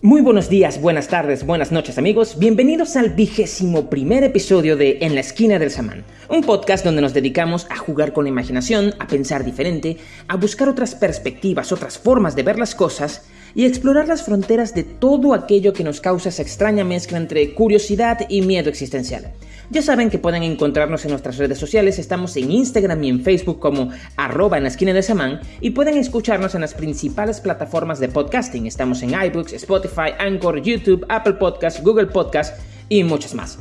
Muy buenos días, buenas tardes, buenas noches amigos, bienvenidos al vigésimo primer episodio de En la esquina del samán, un podcast donde nos dedicamos a jugar con la imaginación, a pensar diferente, a buscar otras perspectivas, otras formas de ver las cosas y explorar las fronteras de todo aquello que nos causa esa extraña mezcla entre curiosidad y miedo existencial. Ya saben que pueden encontrarnos en nuestras redes sociales, estamos en Instagram y en Facebook como arroba en la esquina de Samán y pueden escucharnos en las principales plataformas de podcasting. Estamos en iBooks, Spotify, Anchor, YouTube, Apple Podcasts, Google Podcasts y muchas más.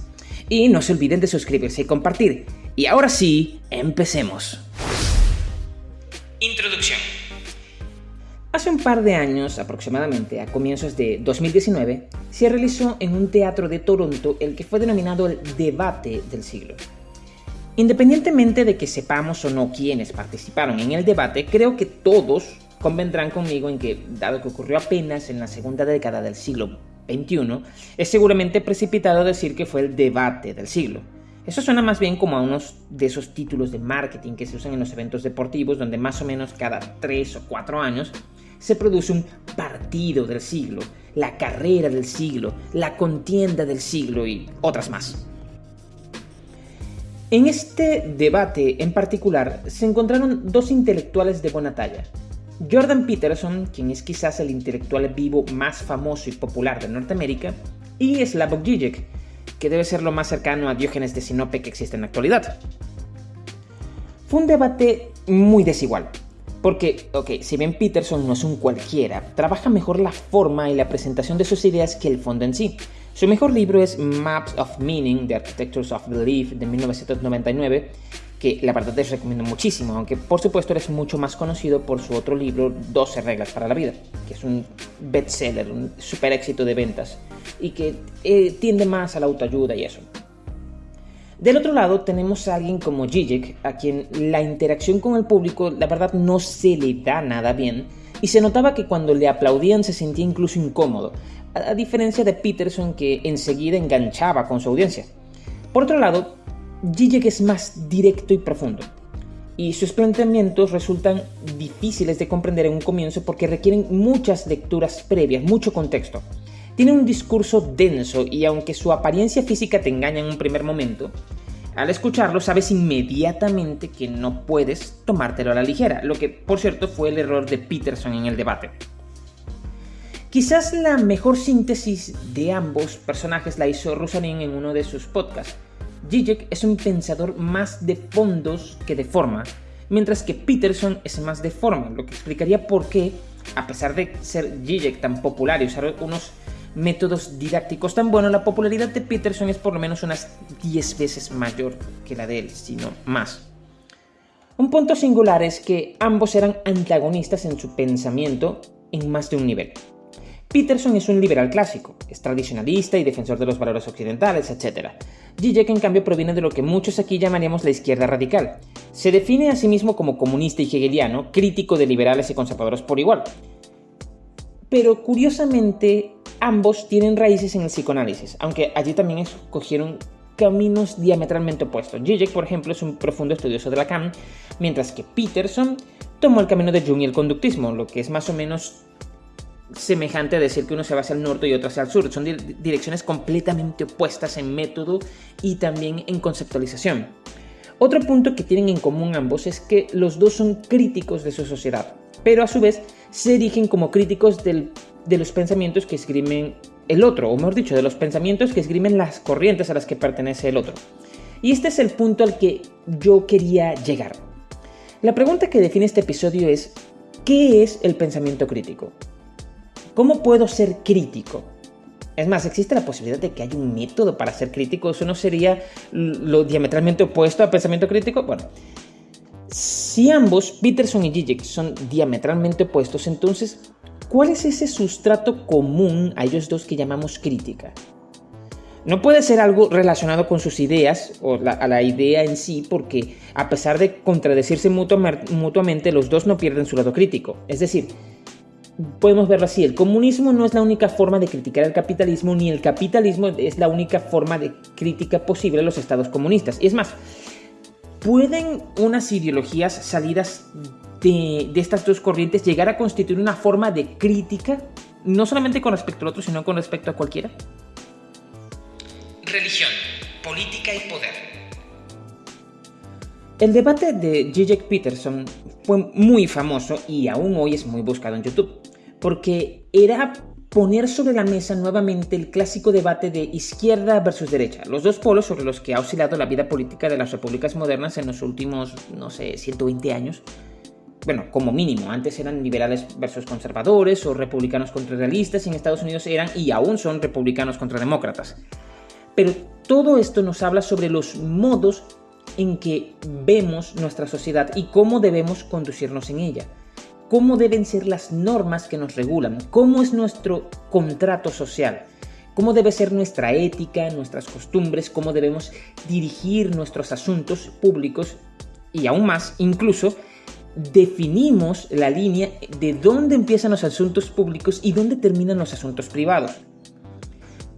Y no se olviden de suscribirse y compartir. Y ahora sí, empecemos. Introducción. Hace un par de años, aproximadamente a comienzos de 2019, se realizó en un teatro de Toronto el que fue denominado el debate del siglo. Independientemente de que sepamos o no quiénes participaron en el debate, creo que todos convendrán conmigo en que, dado que ocurrió apenas en la segunda década del siglo XXI, es seguramente precipitado decir que fue el debate del siglo. Eso suena más bien como a unos de esos títulos de marketing que se usan en los eventos deportivos, donde más o menos cada tres o cuatro años se produce un partido del siglo, la carrera del siglo, la contienda del siglo y otras más. En este debate en particular se encontraron dos intelectuales de buena talla. Jordan Peterson, quien es quizás el intelectual vivo más famoso y popular de Norteamérica, y Slavoj Žižek, que debe ser lo más cercano a Diógenes de Sinope que existe en la actualidad. Fue un debate muy desigual, porque, ok, si bien Peterson no es un cualquiera, trabaja mejor la forma y la presentación de sus ideas que el fondo en sí. Su mejor libro es Maps of Meaning, The Architectures of Belief, de 1999, que la verdad les recomiendo muchísimo, aunque por supuesto eres mucho más conocido por su otro libro, 12 reglas para la vida, que es un bestseller, un super éxito de ventas, y que eh, tiende más a la autoayuda y eso. Del otro lado tenemos a alguien como Zizek, a quien la interacción con el público la verdad no se le da nada bien, y se notaba que cuando le aplaudían se sentía incluso incómodo, a, diferencia de Peterson que enseguida enganchaba con su audiencia. Por otro lado, Zizek es más directo y profundo, y sus planteamientos resultan difíciles de comprender en un comienzo porque requieren muchas lecturas previas, mucho contexto. Tiene un discurso denso y aunque su apariencia física te engaña en un primer momento, al escucharlo sabes inmediatamente que no puedes tomártelo a la ligera, lo que por cierto fue el error de Peterson en el debate. Quizás la mejor síntesis de ambos personajes la hizo Rosanin en uno de sus podcasts. Zizek es un pensador más de fondos que de forma, mientras que Peterson es más de forma, lo que explicaría por qué, a pesar de ser Zizek tan popular y usar unos métodos didácticos tan buenos, la popularidad de Peterson es por lo menos unas 10 veces mayor que la de él, si no más. Un punto singular es que ambos eran antagonistas en su pensamiento en más de un nivel. Peterson es un liberal clásico, es tradicionalista y defensor de los valores occidentales, etc. Zizek, en cambio, proviene de lo que muchos aquí llamaríamos la izquierda radical. Se define a sí mismo como comunista y hegeliano, crítico de liberales y conservadores por igual. Pero curiosamente, Ambos tienen raíces en el psicoanálisis, aunque allí también escogieron caminos diametralmente opuestos. Zizek, por ejemplo, es un profundo estudioso de Lacan, mientras que Peterson tomó el camino de Jung y el conductismo, lo que es más o menos semejante a decir que uno se va hacia el norte y otro hacia el sur. Son direcciones completamente opuestas en método y también en conceptualización. Otro punto que tienen en común ambos es que los dos son críticos de su sociedad, pero a su vez se erigen como críticos del de los pensamientos que esgrimen el otro, o mejor dicho, de los pensamientos que esgrimen las corrientes a las que pertenece el otro. Y este es el punto al que yo quería llegar. La pregunta que define este episodio es, ¿qué es el pensamiento crítico? ¿Cómo puedo ser crítico? Es más, ¿existe la posibilidad de que haya un método para ser crítico? ¿Eso no sería lo diametralmente opuesto al pensamiento crítico? Bueno, si ambos, Peterson y Zizek, son diametralmente opuestos, entonces ¿Cuál es ese sustrato común a ellos dos que llamamos crítica? No puede ser algo relacionado con sus ideas o a la idea en sí, porque a pesar de contradecirse mutuamente, los dos no pierden su lado crítico. Es decir, podemos verlo así, el comunismo no es la única forma de criticar el capitalismo, ni el capitalismo es la única forma de crítica posible a los estados comunistas. Y es más, ¿pueden unas ideologías salidas de, estas dos corrientes llegar a constituir una forma de crítica no solamente con respecto al otro, sino con respecto a cualquiera? Religión, política y poder. El debate de Zizek Peterson fue muy famoso y aún hoy es muy buscado en YouTube, porque era poner sobre la mesa nuevamente el clásico debate de izquierda versus derecha, los dos polos sobre los que ha oscilado la vida política de las repúblicas modernas en los últimos, no sé, 120 años. Bueno, como mínimo, antes eran liberales versus conservadores o republicanos contra realistas y en Estados Unidos eran y aún son republicanos contra demócratas. Pero todo esto nos habla sobre los modos en que vemos nuestra sociedad y cómo debemos conducirnos en ella. Cómo deben ser las normas que nos regulan, cómo es nuestro contrato social, cómo debe ser nuestra ética, nuestras costumbres, cómo debemos dirigir nuestros asuntos públicos y aún más, incluso, definimos la línea de dónde empiezan los asuntos públicos y dónde terminan los asuntos privados.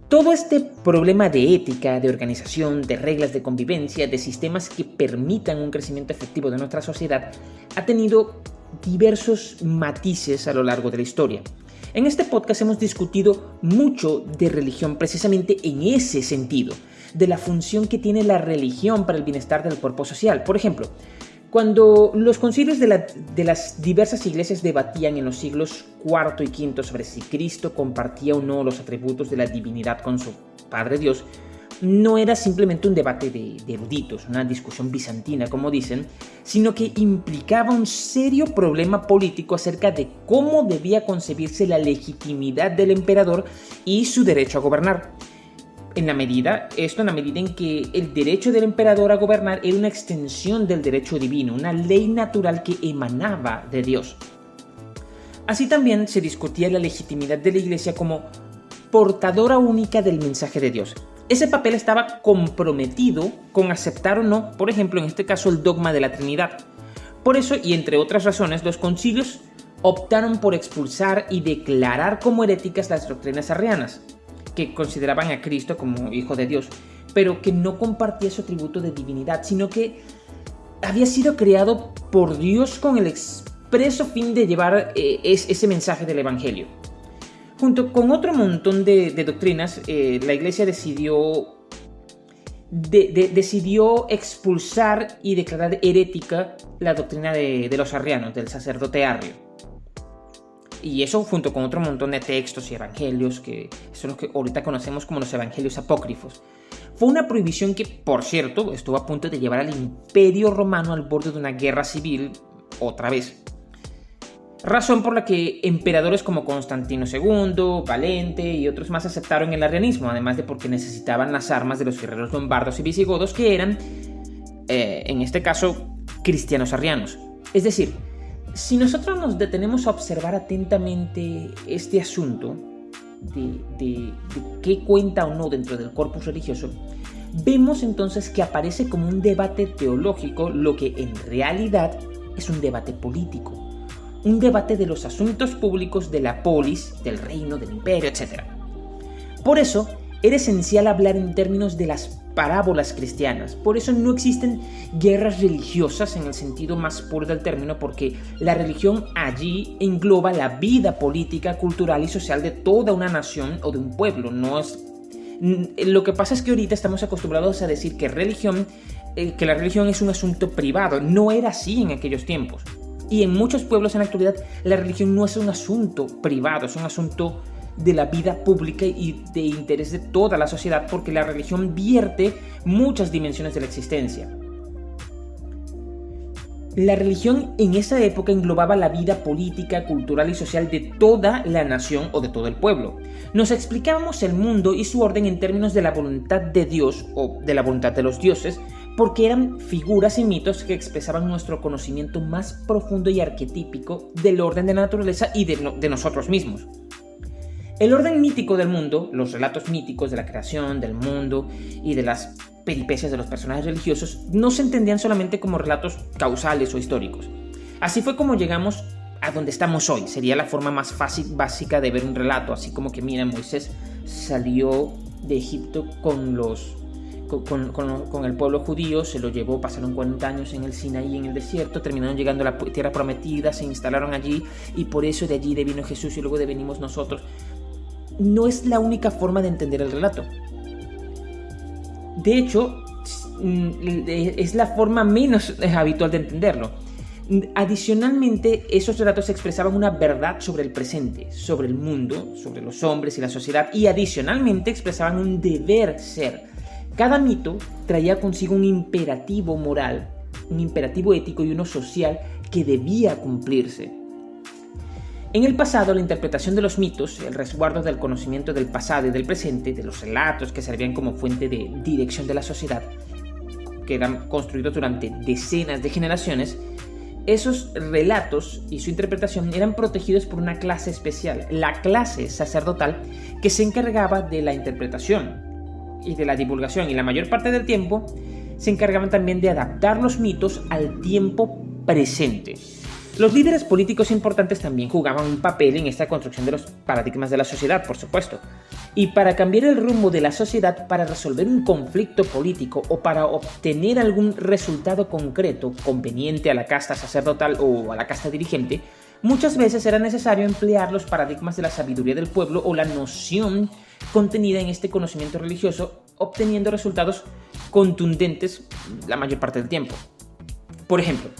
Todo este problema de ética, de organización, de reglas de convivencia, de sistemas que permitan un crecimiento efectivo de nuestra sociedad, ha tenido diversos matices a lo largo de la historia. En este podcast hemos discutido mucho de religión precisamente en ese sentido, de la función que tiene la religión para el bienestar del cuerpo social. Por ejemplo, cuando los concilios de, de, las diversas iglesias debatían en los siglos IV y V sobre si Cristo compartía o no los atributos de la divinidad con su Padre Dios, no era simplemente un debate de, eruditos, una discusión bizantina, como dicen, sino que implicaba un serio problema político acerca de cómo debía concebirse la legitimidad del emperador y su derecho a gobernar. En la medida, esto en la medida en que el derecho del emperador a gobernar era una extensión del derecho divino, una ley natural que emanaba de Dios. Así también se discutía la legitimidad de la iglesia como portadora única del mensaje de Dios, ese papel estaba comprometido con aceptar o no, por ejemplo, en este caso, el dogma de la Trinidad. Por eso, y entre otras razones, los concilios optaron por expulsar y declarar como heréticas las doctrinas arrianas, consideraban a Cristo como Hijo de Dios, pero que no compartía su atributo de divinidad, sino que había sido creado por Dios con el expreso fin de llevar eh, ese mensaje del Evangelio. Junto con otro montón de, doctrinas, eh, la iglesia decidió, decidió expulsar y declarar herética la doctrina de, los arrianos, del sacerdote arrio. Y eso junto con otro montón de textos y evangelios, que son los que ahorita conocemos como los evangelios apócrifos. Fue una prohibición que, por cierto, estuvo a punto de llevar al imperio romano al borde de una guerra civil otra vez razón por la que emperadores como Constantino II, Valente y otros más aceptaron el arrianismo, además de porque necesitaban las armas de los guerreros lombardos y visigodos que eran, eh, en este caso, cristianos arrianos. Es decir, si nosotros nos detenemos a observar atentamente este asunto de, qué cuenta o no dentro del corpus religioso, vemos entonces que aparece como un debate teológico lo que en realidad es un debate político un debate de los asuntos públicos de la polis, del reino, del imperio, etc. Por eso, era esencial hablar en términos de las parábolas cristianas. Por eso no existen guerras religiosas en el sentido más puro del término, porque la religión allí engloba la vida política, cultural y social de toda una nación o de un pueblo. No es... Lo que pasa es que ahorita estamos acostumbrados a decir que religión, eh, que la religión es un asunto privado. No era así en aquellos tiempos. Y en muchos pueblos en la actualidad la religión no es un asunto privado, es un asunto de la vida pública y de interés de toda la sociedad porque la religión vierte muchas dimensiones de la existencia. La religión en esa época englobaba la vida política, cultural y social de toda la nación o de todo el pueblo. Nos explicábamos el mundo y su orden en términos de la voluntad de Dios o de la voluntad de los dioses, porque eran figuras y mitos que expresaban nuestro conocimiento más profundo y arquetípico del orden de la naturaleza y de, nosotros mismos. El orden mítico del mundo, los relatos míticos de la creación, del mundo y de las peripecias de los personajes religiosos, no se entendían solamente como relatos causales o históricos. Así fue como llegamos a donde estamos hoy. Sería la forma más fácil, básica de ver un relato, así como que, mira, Moisés salió de Egipto con los con, el pueblo judío, se lo llevó, pasaron 40 años en el Sinaí, en el desierto, terminaron llegando a la tierra prometida, se instalaron allí y por eso de allí vino Jesús y luego de venimos nosotros. No es la única forma de entender el relato. De hecho, mm, es la forma menos habitual de entenderlo. Adicionalmente, esos relatos expresaban una verdad sobre el presente, sobre el mundo, sobre los hombres y la sociedad, y adicionalmente expresaban un deber ser. Cada mito traía consigo un imperativo moral, un imperativo ético y uno social que debía cumplirse. En el pasado, la interpretación de los mitos, el resguardo del conocimiento del pasado y del presente, de los relatos que servían como fuente de dirección de la sociedad, que eran construidos durante decenas de generaciones, esos relatos y su interpretación eran protegidos por una clase especial, la clase sacerdotal que se encargaba de la interpretación y de la divulgación y la mayor parte del tiempo se encargaban también de adaptar los mitos al tiempo presente. Los líderes políticos importantes también jugaban un papel en esta construcción de los paradigmas de la sociedad, por supuesto. Y para cambiar el rumbo de la sociedad, para resolver un conflicto político o para obtener algún resultado concreto conveniente a la casta sacerdotal o a la casta dirigente, muchas veces era necesario emplear los paradigmas de la sabiduría del pueblo o la noción contenida en este conocimiento religioso, obteniendo resultados contundentes la mayor parte del tiempo. Por ejemplo,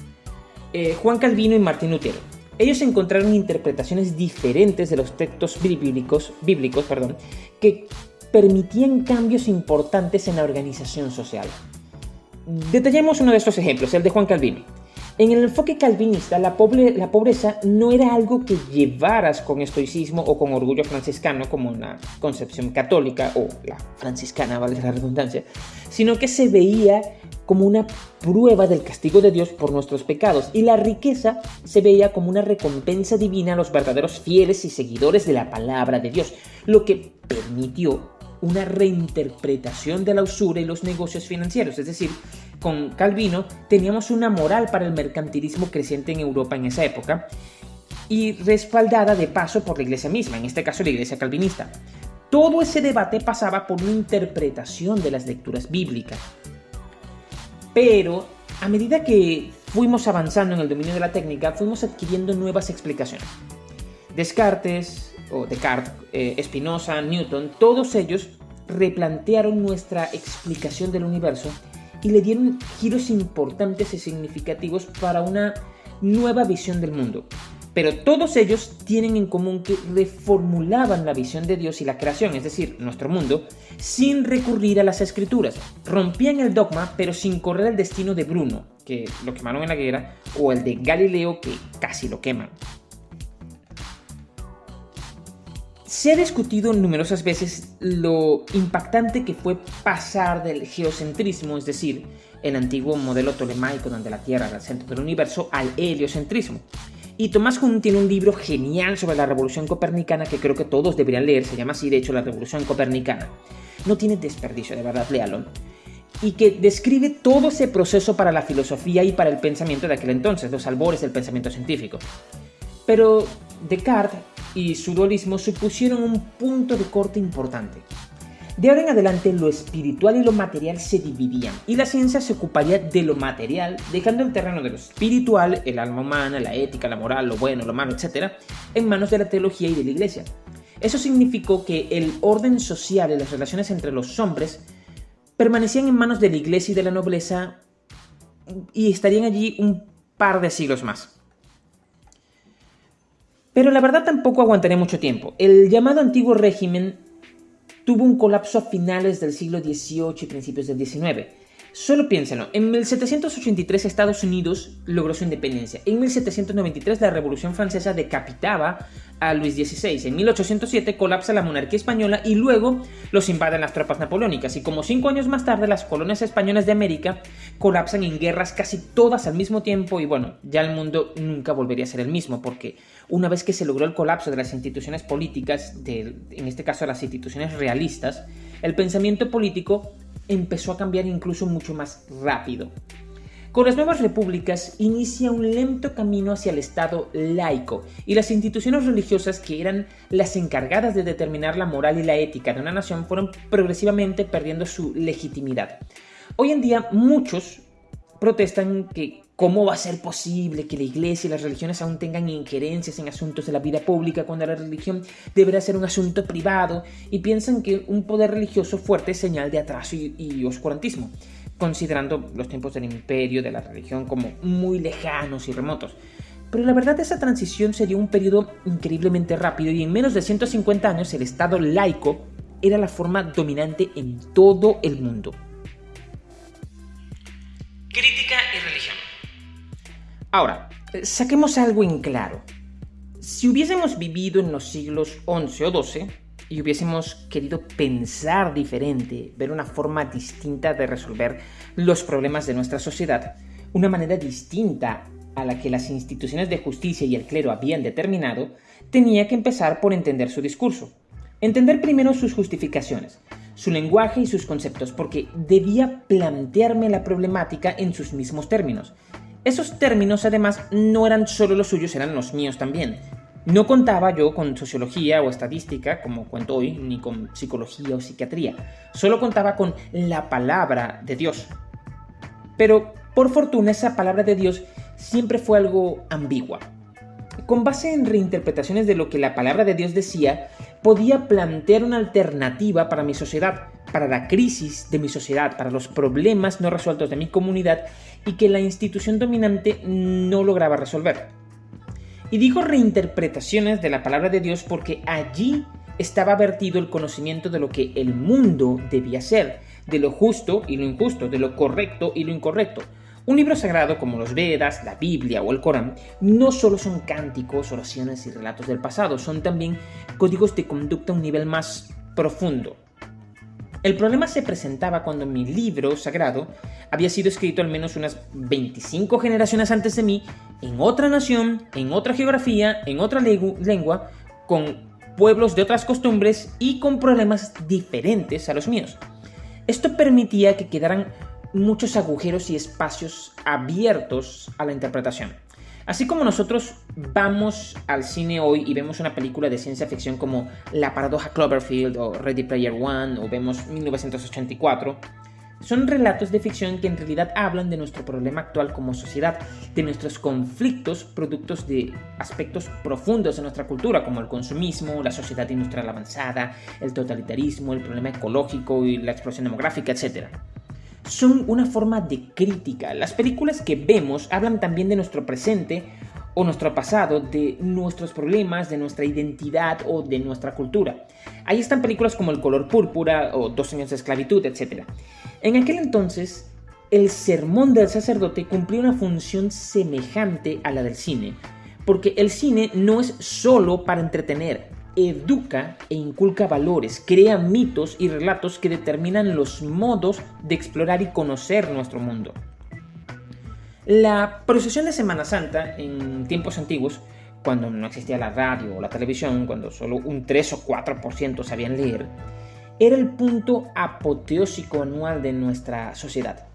eh, Juan Calvino y Martín Lutero. Ellos encontraron interpretaciones diferentes de los textos bíblicos, bíblicos perdón, que permitían cambios importantes en la organización social. Detallemos uno de estos ejemplos, el de Juan Calvino. En el enfoque calvinista, la, la, pobreza no era algo que llevaras con estoicismo o con orgullo franciscano, como una concepción católica o la franciscana, vale la redundancia, sino que se veía como una prueba del castigo de Dios por nuestros pecados y la riqueza se veía como una recompensa divina a los verdaderos fieles y seguidores de la palabra de Dios, lo que permitió una reinterpretación de la usura y los negocios financieros, es decir, con Calvino teníamos una moral para el mercantilismo creciente en Europa en esa época y respaldada de paso por la iglesia misma, en este caso la iglesia calvinista. Todo ese debate pasaba por una interpretación de las lecturas bíblicas. Pero a medida que fuimos avanzando en el dominio de la técnica, fuimos adquiriendo nuevas explicaciones. Descartes, o Descartes, eh, Spinoza, Newton, todos ellos replantearon nuestra explicación del universo y le dieron giros importantes y significativos para una nueva visión del mundo. Pero todos ellos tienen en común que reformulaban la visión de Dios y la creación, es decir, nuestro mundo, sin recurrir a las escrituras. Rompían el dogma, pero sin correr el destino de Bruno, que lo quemaron en la guerra, o el de Galileo, que casi lo queman. Se ha discutido numerosas veces lo impactante que fue pasar del geocentrismo, es decir, el antiguo modelo tolemaico donde la Tierra era el centro del universo, al heliocentrismo. Y Tomás Kuhn tiene un libro genial sobre la revolución copernicana que creo que todos deberían leer, se llama así de hecho la revolución copernicana. No tiene desperdicio, de verdad, léalo. Y que describe todo ese proceso para la filosofía y para el pensamiento de aquel entonces, los albores del pensamiento científico. Pero Descartes y su dualismo supusieron un punto de corte importante. De ahora en adelante lo espiritual y lo material se dividían y la ciencia se ocuparía de lo material, dejando el terreno de lo espiritual, el alma humana, la ética, la moral, lo bueno, lo malo, etc., en manos de la teología y de la iglesia. Eso significó que el orden social y las relaciones entre los hombres permanecían en manos de la iglesia y de la nobleza y estarían allí un par de siglos más. Pero la verdad tampoco aguantaría mucho tiempo. El llamado antiguo régimen tuvo un colapso a finales del siglo XVIII y principios del XIX. Solo piénsenlo, en 1783 Estados Unidos logró su independencia, en 1793 la Revolución Francesa decapitaba a Luis XVI, en 1807 colapsa la monarquía española y luego los invaden las tropas napoleónicas. Y como cinco años más tarde las colonias españolas de América colapsan en guerras casi todas al mismo tiempo y bueno, ya el mundo nunca volvería a ser el mismo porque una vez que se logró el colapso de las instituciones políticas, en este caso las instituciones realistas, el pensamiento político empezó a cambiar incluso mucho más rápido. Con las nuevas repúblicas inicia un lento camino hacia el Estado laico y las instituciones religiosas que eran las encargadas de determinar la moral y la ética de una nación fueron progresivamente perdiendo su legitimidad. Hoy en día muchos protestan que cómo va a ser posible que la iglesia y las religiones aún tengan injerencias en asuntos de la vida pública cuando la religión deberá ser un asunto privado y piensan que un poder religioso fuerte es señal de atraso y, oscurantismo considerando los tiempos del imperio, de la religión como muy lejanos y remotos. Pero la verdad esa transición sería un periodo increíblemente rápido y en menos de 150 años el Estado laico era la forma dominante en todo el mundo. Crítica y religión. Ahora, saquemos algo en claro. Si hubiésemos vivido en los siglos XI o XII, y hubiésemos querido pensar diferente, ver una forma distinta de resolver los problemas de nuestra sociedad, una manera distinta a la que las instituciones de justicia y el clero habían determinado, tenía que empezar por entender su discurso. Entender primero sus justificaciones, su lenguaje y sus conceptos, porque debía plantearme la problemática en sus mismos términos. Esos términos además no eran solo los suyos, eran los míos también. No contaba yo con sociología o estadística, como cuento hoy, ni con psicología o psiquiatría. Solo contaba con la palabra de Dios. Pero, por fortuna, esa palabra de Dios siempre fue algo ambigua. Con base en reinterpretaciones de lo que la palabra de Dios decía, podía plantear una alternativa para mi sociedad, para la crisis de mi sociedad, para los problemas no resueltos de mi comunidad y que la institución dominante no lograba resolver. Y dijo reinterpretaciones de la palabra de Dios porque allí estaba vertido el conocimiento de lo que el mundo debía ser, de lo justo y lo injusto, de lo correcto y lo incorrecto. Un libro sagrado como los Vedas, la Biblia o el Corán no solo son cánticos, oraciones y relatos del pasado, son también códigos de conducta a un nivel más profundo. El problema se presentaba cuando mi libro sagrado había sido escrito al menos unas 25 generaciones antes de mí, en otra nación, en otra geografía, en otra lengua, con pueblos de otras costumbres y con problemas diferentes a los míos. Esto permitía que quedaran muchos agujeros y espacios abiertos a la interpretación. Así como nosotros vamos al cine hoy y vemos una película de ciencia ficción como La paradoja Cloverfield o Ready Player One o vemos 1984, son relatos de ficción que en realidad hablan de nuestro problema actual como sociedad, de nuestros conflictos productos de aspectos profundos de nuestra cultura, como el consumismo, la sociedad industrial avanzada, el totalitarismo, el problema ecológico y la explosión demográfica, etc son una forma de crítica. Las películas que vemos hablan también de nuestro presente o nuestro pasado, de nuestros problemas, de nuestra identidad o de nuestra cultura. Ahí están películas como El color púrpura o Dos años de esclavitud, etc. En aquel entonces, el sermón del sacerdote cumplía una función semejante a la del cine, porque el cine no es solo para entretener, educa e inculca valores, crea mitos y relatos que determinan los modos de explorar y conocer nuestro mundo. La procesión de Semana Santa en tiempos antiguos, cuando no existía la radio o la televisión, cuando solo un 3 o 4% sabían leer, era el punto apoteósico anual de nuestra sociedad.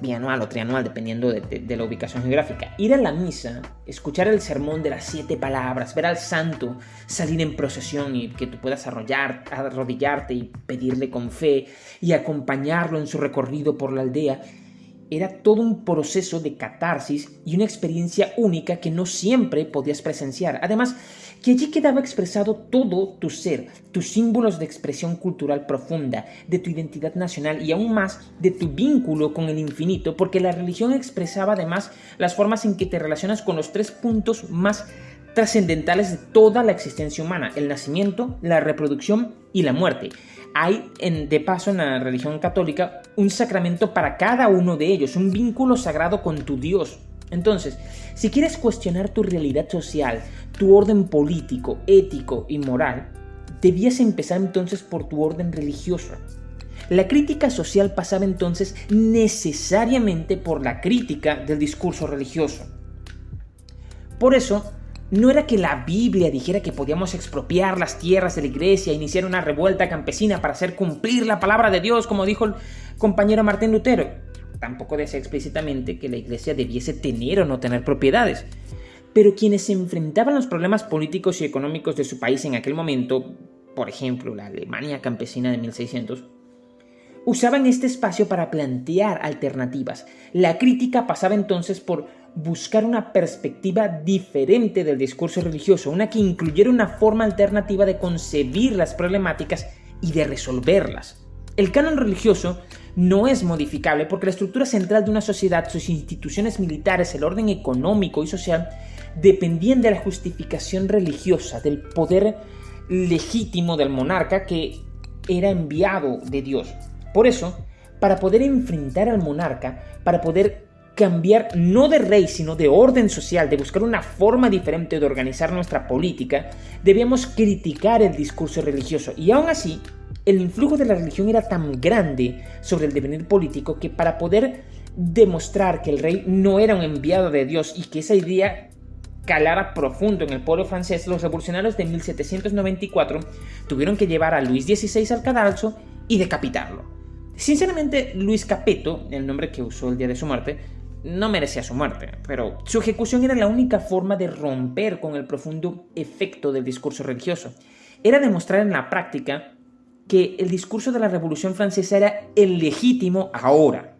Bianual o trianual, dependiendo de, la ubicación geográfica. Ir a la misa, escuchar el sermón de las siete palabras, ver al santo salir en procesión y que tú puedas arrollar, arrodillarte y pedirle con fe y acompañarlo en su recorrido por la aldea, era todo un proceso de catarsis y una experiencia única que no siempre podías presenciar. Además, que allí quedaba expresado todo tu ser, tus símbolos de expresión cultural profunda, de tu identidad nacional y aún más de tu vínculo con el infinito, porque la religión expresaba además las formas en que te relacionas con los tres puntos más trascendentales de toda la existencia humana, el nacimiento, la reproducción y la muerte. Hay, en, de paso, en la religión católica, un sacramento para cada uno de ellos, un vínculo sagrado con tu Dios, entonces, si quieres cuestionar tu realidad social, tu orden político, ético y moral, debías empezar entonces por tu orden religioso. La crítica social pasaba entonces necesariamente por la crítica del discurso religioso. Por eso, no era que la Biblia dijera que podíamos expropiar las tierras de la iglesia e iniciar una revuelta campesina para hacer cumplir la palabra de Dios, como dijo el compañero Martín Lutero. Tampoco decía explícitamente que la iglesia debiese tener o no tener propiedades. Pero quienes se enfrentaban los problemas políticos y económicos de su país en aquel momento, por ejemplo la Alemania campesina de 1600, usaban este espacio para plantear alternativas. La crítica pasaba entonces por buscar una perspectiva diferente del discurso religioso, una que incluyera una forma alternativa de concebir las problemáticas y de resolverlas. El canon religioso no es modificable porque la estructura central de una sociedad, sus instituciones militares, el orden económico y social, dependían de la justificación religiosa, del poder legítimo del monarca que era enviado de Dios. Por eso, para poder enfrentar al monarca, para poder cambiar no de rey, sino de orden social, de buscar una forma diferente de organizar nuestra política, debíamos criticar el discurso religioso. Y aún así, el influjo de la religión era tan grande sobre el devenir político que para poder demostrar que el rey no era un enviado de Dios y que esa idea calara profundo en el pueblo francés, los revolucionarios de 1794 tuvieron que llevar a Luis XVI al cadalso y decapitarlo. Sinceramente, Luis Capeto, el nombre que usó el día de su muerte, no merecía su muerte, pero su ejecución era la única forma de romper con el profundo efecto del discurso religioso. Era demostrar en la práctica que el discurso de la Revolución Francesa era el legítimo ahora.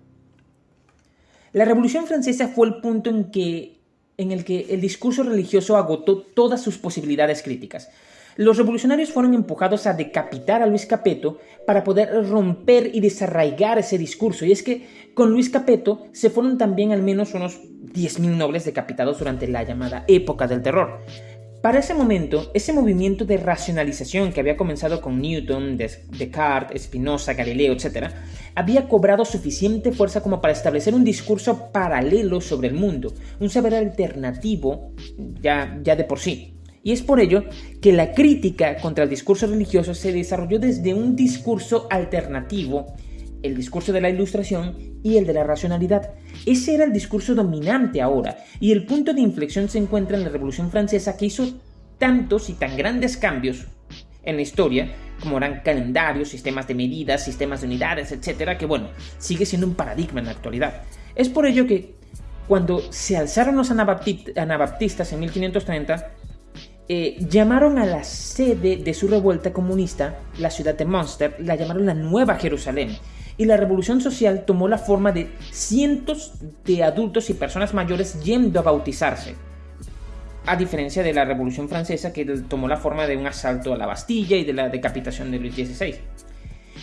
La Revolución Francesa fue el punto en, que, en el que el discurso religioso agotó todas sus posibilidades críticas. Los revolucionarios fueron empujados a decapitar a Luis Capeto para poder romper y desarraigar ese discurso. Y es que con Luis Capeto se fueron también al menos unos 10.000 nobles decapitados durante la llamada época del terror. Para ese momento, ese movimiento de racionalización que había comenzado con Newton, Descartes, Spinoza, Galileo, etc., había cobrado suficiente fuerza como para establecer un discurso paralelo sobre el mundo, un saber alternativo ya, ya de por sí. Y es por ello que la crítica contra el discurso religioso se desarrolló desde un discurso alternativo, el discurso de la ilustración y el de la racionalidad. Ese era el discurso dominante ahora, y el punto de inflexión se encuentra en la Revolución Francesa que hizo tantos y tan grandes cambios en la historia, como eran calendarios, sistemas de medidas, sistemas de unidades, etcétera, que bueno, sigue siendo un paradigma en la actualidad. Es por ello que cuando se alzaron los anabaptistas en 1530, eh, llamaron a la sede de su revuelta comunista, la ciudad de Münster, la llamaron la Nueva Jerusalén. Y la revolución social tomó la forma de cientos de adultos y personas mayores yendo a bautizarse. A diferencia de la revolución francesa que tomó la forma de un asalto a la Bastilla y de la decapitación de Luis XVI.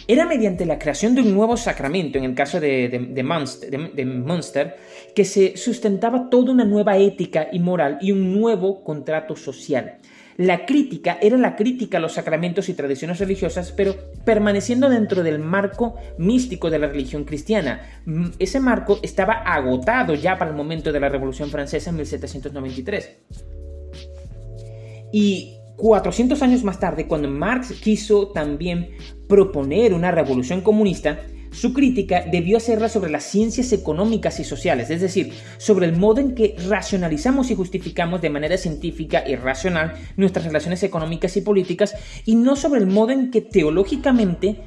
Era mediante la creación de un nuevo sacramento, en el caso de, de, Münster, que se sustentaba toda una nueva ética y moral y un nuevo contrato social. La crítica era la crítica a los sacramentos y tradiciones religiosas, pero permaneciendo dentro del marco místico de la religión cristiana. Mm, ese marco estaba agotado ya para el momento de la Revolución Francesa en 1793. Y 400 años más tarde, cuando Marx quiso también proponer una revolución comunista, su crítica debió hacerla sobre las ciencias económicas y sociales, es decir, sobre el modo en que racionalizamos y justificamos de manera científica y racional nuestras relaciones económicas y políticas, y no sobre el modo en que teológicamente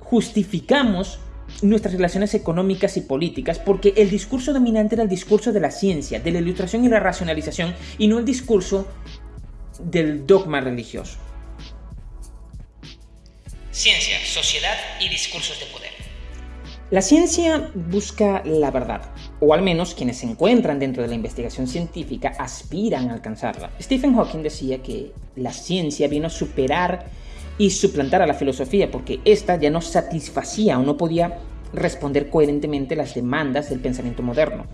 justificamos nuestras relaciones económicas y políticas, porque el discurso dominante era el discurso de la ciencia, de la ilustración y la racionalización, y no el discurso del dogma religioso. Ciencia, sociedad y discursos de poder. La ciencia busca la verdad, o al menos quienes se encuentran dentro de la investigación científica aspiran a alcanzarla. Stephen Hawking decía que la ciencia vino a superar y suplantar a la filosofía porque ésta ya no satisfacía o no podía responder coherentemente las demandas del pensamiento moderno.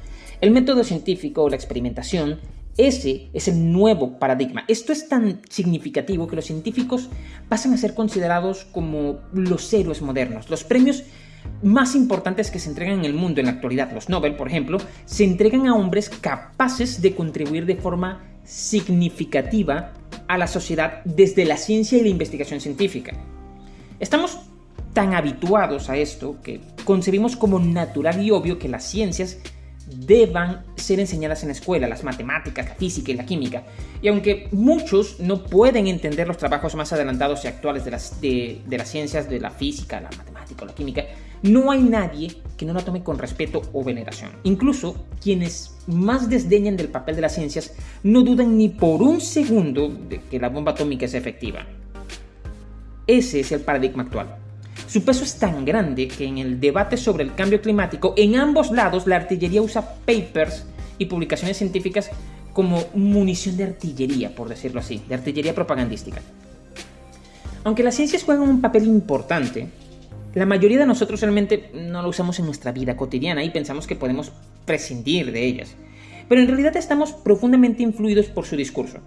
El método científico o la experimentación ese es el nuevo paradigma. Esto es tan significativo que los científicos pasan a ser considerados como los héroes modernos. Los premios más importantes que se entregan en el mundo en la actualidad, los Nobel, por ejemplo, se entregan a hombres capaces de contribuir de forma significativa a la sociedad desde la ciencia y la investigación científica. Estamos tan habituados a esto que concebimos como natural y obvio que las ciencias deban ser enseñadas en la escuela, las matemáticas, la física y la química. Y aunque muchos no pueden entender los trabajos más adelantados y actuales de las, de, las ciencias, de la física, la matemática o la química, no hay nadie que no la tome con respeto o veneración. Incluso quienes más desdeñan del papel de las ciencias no dudan ni por un segundo de que la bomba atómica es efectiva. Ese es el paradigma actual. Su peso es tan grande que en el debate sobre el cambio climático, en ambos lados la artillería usa papers y publicaciones científicas como munición de artillería, por decirlo así, de artillería propagandística. Aunque las ciencias juegan un papel importante, la mayoría de nosotros realmente no lo usamos en nuestra vida cotidiana y pensamos que podemos prescindir de ellas. Pero en realidad estamos profundamente influidos por su discurso.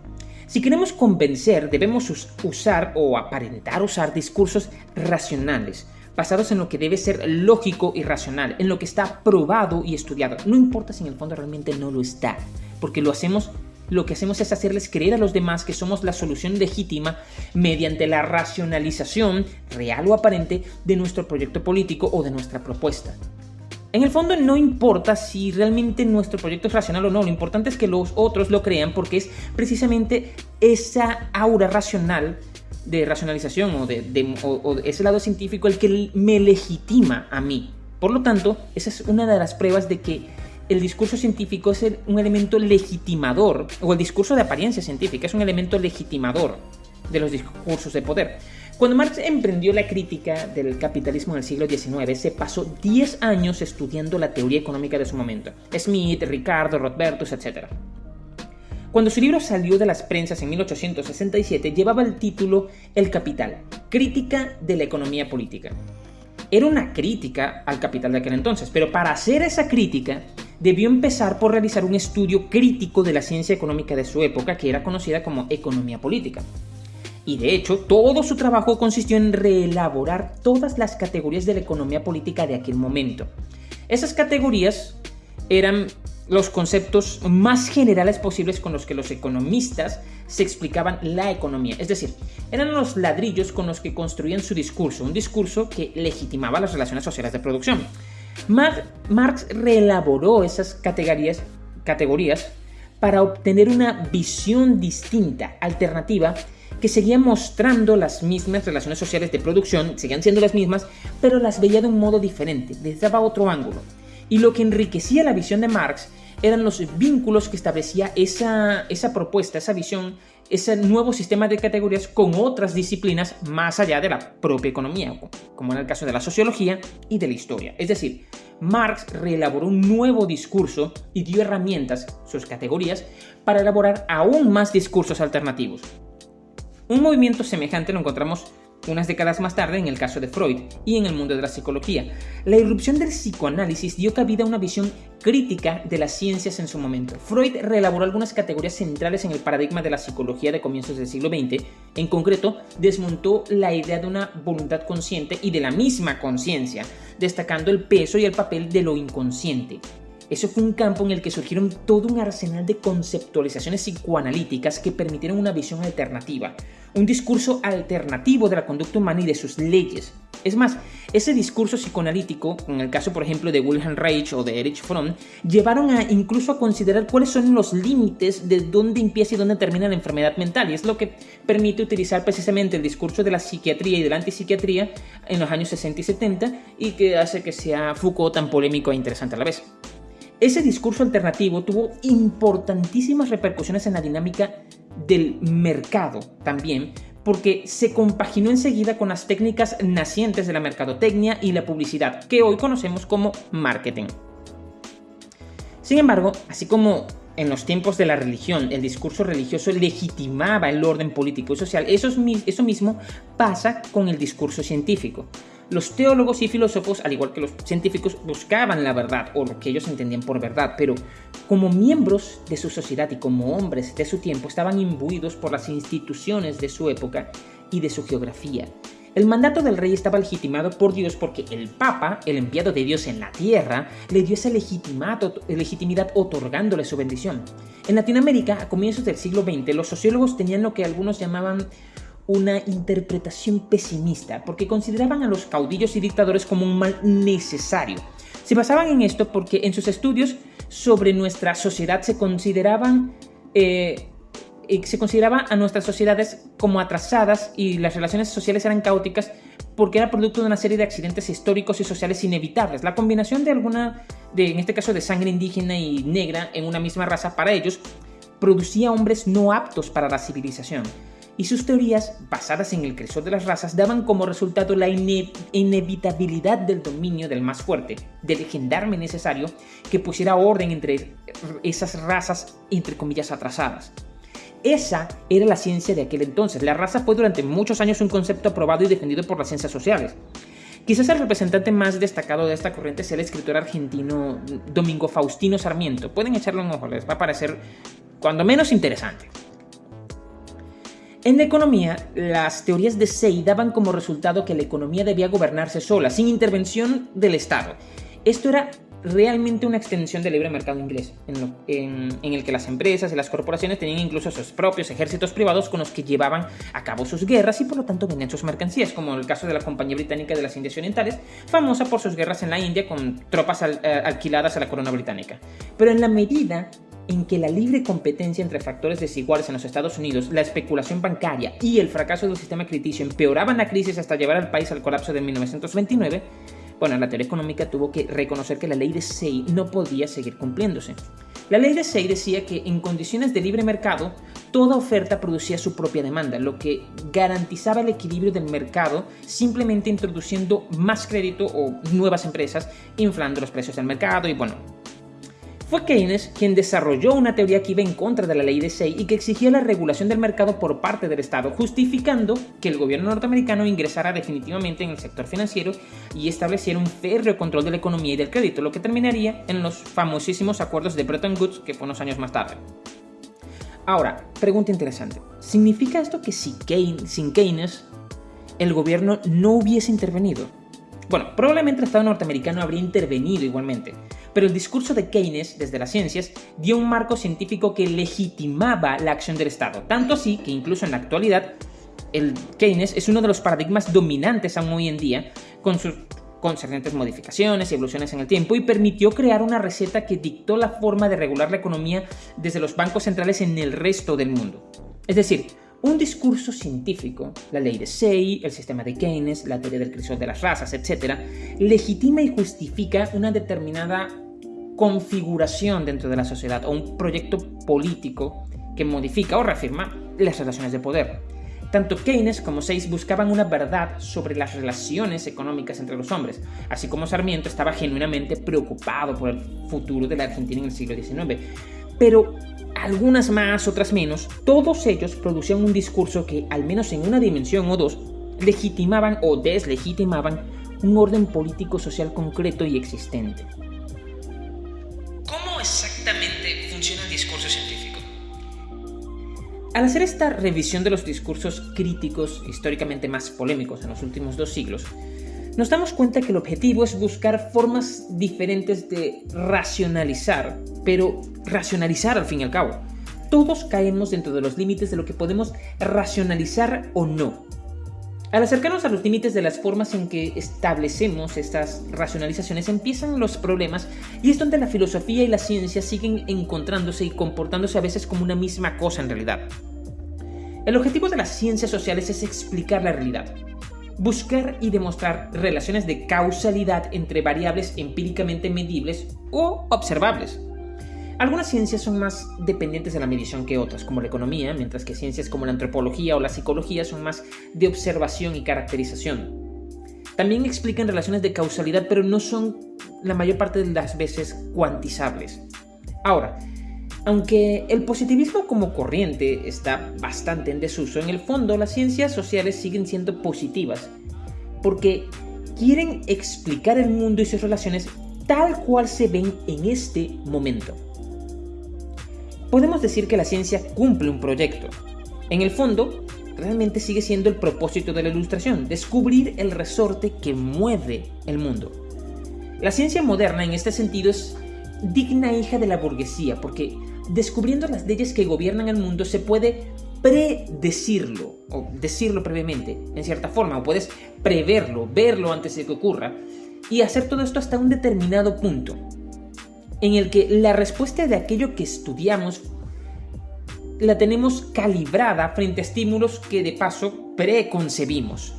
Si queremos convencer, debemos usar o aparentar usar discursos racionales, basados en lo que debe ser lógico y racional, en lo que está probado y estudiado. No importa si en el fondo realmente no lo está, porque lo hacemos lo que hacemos es hacerles creer a los demás que somos la solución legítima mediante la racionalización, real o aparente, de nuestro proyecto político o de nuestra propuesta. En el fondo no importa si realmente nuestro proyecto es racional o no, lo importante es que los otros lo crean porque es precisamente esa aura racional de racionalización o de, o ese lado científico el que me legitima a mí. Por lo tanto, esa es una de las pruebas de que el discurso científico es un elemento legitimador, o el discurso de apariencia científica es un elemento legitimador de los discursos de poder. Cuando Marx emprendió la crítica del capitalismo en el siglo XIX, se pasó 10 años estudiando la teoría económica de su momento. Smith, Ricardo, Rothbertus, etc. Cuando su libro salió de las prensas en 1867, llevaba el título El Capital, crítica de la economía política. Era una crítica al capital de aquel entonces, pero para hacer esa crítica debió empezar por realizar un estudio crítico de la ciencia económica de su época, que era conocida como economía política. Y de hecho, todo su trabajo consistió en reelaborar todas las categorías de la economía política de aquel momento. Esas categorías eran los conceptos más generales posibles con los que los economistas se explicaban la economía. Es decir, eran los ladrillos con los que construían su discurso, un discurso que legitimaba las relaciones sociales de producción. Marx reelaboró esas categorías, categorías para obtener una visión distinta, alternativa, que seguía mostrando las mismas relaciones sociales de producción, seguían siendo las mismas, pero las veía de un modo diferente, les daba otro ángulo. Y lo que enriquecía la visión de Marx eran los vínculos que establecía esa, esa propuesta, esa visión, ese nuevo sistema de categorías con otras disciplinas más allá de la propia economía, como en el caso de la sociología y de la historia. Es decir, Marx reelaboró un nuevo discurso y dio herramientas, sus categorías, para elaborar aún más discursos alternativos. Un movimiento semejante lo encontramos unas décadas más tarde en el caso de Freud y en el mundo de la psicología. La irrupción del psicoanálisis dio cabida a una visión crítica de las ciencias en su momento. Freud reelaboró algunas categorías centrales en el paradigma de la psicología de comienzos del siglo XX. En concreto, desmontó la idea de una voluntad consciente y de la misma conciencia, destacando el peso y el papel de lo inconsciente. Eso fue un campo en el que surgieron todo un arsenal de conceptualizaciones psicoanalíticas que permitieron una visión alternativa, un discurso alternativo de la conducta humana y de sus leyes. Es más, ese discurso psicoanalítico, en el caso por ejemplo de Wilhelm Reich o de Erich Fromm, llevaron incluso a considerar cuáles son los límites de dónde empieza y dónde termina la enfermedad mental, y es lo que permite utilizar precisamente el discurso de la psiquiatría y de la antipsiquiatría en los años 60 y 70 y que hace que sea Foucault tan polémico e interesante a la vez. Ese discurso alternativo tuvo importantísimas repercusiones en la dinámica del mercado también, porque se compaginó enseguida con las técnicas nacientes de la mercadotecnia y la publicidad, que hoy conocemos como marketing. Sin embargo, así como en los tiempos de la religión el discurso religioso legitimaba el orden político y social, eso, eso mismo pasa con el discurso científico. Los teólogos y filósofos, al igual que los científicos, buscaban la verdad o lo que ellos entendían por verdad, pero como miembros de su sociedad y como hombres de su tiempo estaban imbuidos por las instituciones de su época y de su geografía. El mandato del rey estaba legitimado por Dios porque el Papa, el enviado de Dios en la tierra, le dio esa legitimidad otorgándole su bendición. En Latinoamérica, a comienzos del siglo XX, los sociólogos tenían lo que algunos llamaban una interpretación pesimista, porque consideraban a los caudillos y dictadores como un mal necesario. Se basaban en esto porque en sus estudios sobre nuestra sociedad se consideraban eh, se consideraba a nuestras sociedades como atrasadas y las relaciones sociales eran caóticas porque era producto de una serie de accidentes históricos y sociales inevitables. La combinación de alguna, de, en este caso de sangre indígena y negra en una misma raza para ellos, producía hombres no aptos para la civilización. Y sus teorías, basadas en el crecimiento de las razas, daban como resultado la inevitabilidad del dominio del más fuerte, del gendarme necesario que pusiera orden entre esas razas, entre comillas, atrasadas. Esa era la ciencia de aquel entonces. La raza fue durante muchos años un concepto aprobado y defendido por las ciencias sociales. Quizás el representante más destacado de esta corriente sea el escritor argentino Domingo Faustino Sarmiento. Pueden echarle un ojo, les va a parecer cuando menos interesante. En la economía, las teorías de Say daban como resultado que la economía debía gobernarse sola, sin intervención del Estado. Esto era realmente una extensión del libre mercado inglés, en, el que las empresas y las corporaciones tenían incluso sus propios ejércitos privados con los que llevaban a cabo sus guerras y por lo tanto vendían sus mercancías, como el caso de la Compañía Británica de las Indias Orientales, famosa por sus guerras en la India con tropas eh, alquiladas a la corona británica. Pero en la medida en que la libre competencia entre factores desiguales en los Estados Unidos, la especulación bancaria y el fracaso del sistema crediticio empeoraban la crisis hasta llevar al país al colapso de 1929, bueno, la teoría económica tuvo que reconocer que la ley de Say no podía seguir cumpliéndose. La ley de Say decía que en condiciones de libre mercado, toda oferta producía su propia demanda, lo que garantizaba el equilibrio del mercado simplemente introduciendo más crédito o nuevas empresas, inflando los precios del mercado y bueno, fue Keynes quien desarrolló una teoría que iba en contra de la ley de Say y que exigía la regulación del mercado por parte del Estado, justificando que el gobierno norteamericano ingresara definitivamente en el sector financiero y estableciera un férreo control de la economía y del crédito, lo que terminaría en los famosísimos acuerdos de Bretton Woods, que fue unos años más tarde. Ahora, pregunta interesante. ¿Significa esto que sin Keynes el gobierno no hubiese intervenido? Bueno, probablemente el Estado norteamericano habría intervenido igualmente, pero el discurso de Keynes desde las ciencias dio un marco científico que legitimaba la acción del Estado, tanto así que incluso en la actualidad el Keynes es uno de los paradigmas dominantes aún hoy en día, con sus concernentes modificaciones y evoluciones en el tiempo, y permitió crear una receta que dictó la forma de regular la economía desde los bancos centrales en el resto del mundo. Es decir, un discurso científico, la ley de Say, el sistema de Keynes, la teoría del crecimiento de las razas, etc., legitima y justifica una determinada configuración dentro de la sociedad o un proyecto político que modifica o reafirma las relaciones de poder. Tanto Keynes como Sayce buscaban una verdad sobre las relaciones económicas entre los hombres, así como Sarmiento estaba genuinamente preocupado por el futuro de la Argentina en el siglo XIX. Pero algunas más, otras menos, todos ellos producían un discurso que, al menos en una dimensión o dos, legitimaban o deslegitimaban un orden político-social concreto y existente. Al hacer esta revisión de los discursos críticos históricamente más polémicos en los últimos dos siglos, nos damos cuenta que el objetivo es buscar formas diferentes de racionalizar, pero racionalizar al fin y al cabo. Todos caemos dentro de los límites de lo que podemos racionalizar o no. Al acercarnos a los límites de las formas en que establecemos estas racionalizaciones empiezan los problemas y es donde la filosofía y la ciencia siguen encontrándose y comportándose a veces como una misma cosa en realidad. El objetivo de las ciencias sociales es explicar la realidad, buscar y demostrar relaciones de causalidad entre variables empíricamente medibles o observables. Algunas ciencias son más dependientes de la medición que otras, como la economía, mientras que ciencias como la antropología o la psicología son más de observación y caracterización. También explican relaciones de causalidad, pero no son la mayor parte de las veces cuantizables. Ahora, aunque el positivismo como corriente está bastante en desuso, en el fondo las ciencias sociales siguen siendo positivas, porque quieren explicar el mundo y sus relaciones tal cual se ven en este momento. Podemos decir que la ciencia cumple un proyecto. En el fondo, realmente sigue siendo el propósito de la ilustración, descubrir el resorte que mueve el mundo. La ciencia moderna en este sentido es digna hija de la burguesía, porque descubriendo las leyes que gobiernan el mundo se puede predecirlo, o decirlo previamente, en cierta forma, o puedes preverlo, verlo antes de que ocurra, y hacer todo esto hasta un determinado punto, en el que la respuesta de aquello que estudiamos la tenemos calibrada frente a estímulos que de paso preconcebimos.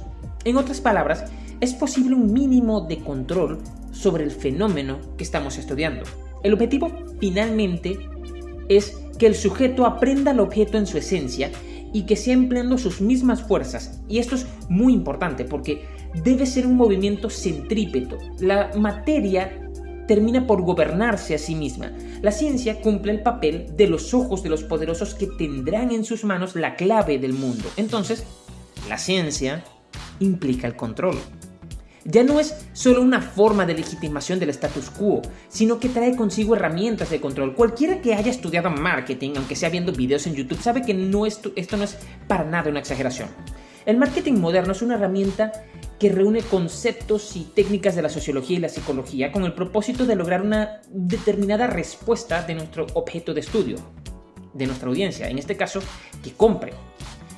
En otras palabras, es posible un mínimo de control sobre el fenómeno que estamos estudiando. El objetivo finalmente es que el sujeto aprenda el objeto en su esencia y que sea empleando sus mismas fuerzas. Y esto es muy importante porque debe ser un movimiento centrípeto. La materia termina por gobernarse a sí misma. La ciencia cumple el papel de los ojos de los poderosos que tendrán en sus manos la clave del mundo. Entonces, la ciencia implica el control. Ya no es solo una forma de legitimación del status quo, sino que trae consigo herramientas de control. Cualquiera que haya estudiado marketing, aunque sea viendo videos en YouTube, sabe que no esto, esto no es para nada una exageración. El marketing moderno es una herramienta que reúne conceptos y técnicas de la sociología y la psicología con el propósito de lograr una determinada respuesta de nuestro objeto de estudio, de nuestra audiencia, en este caso, que compre.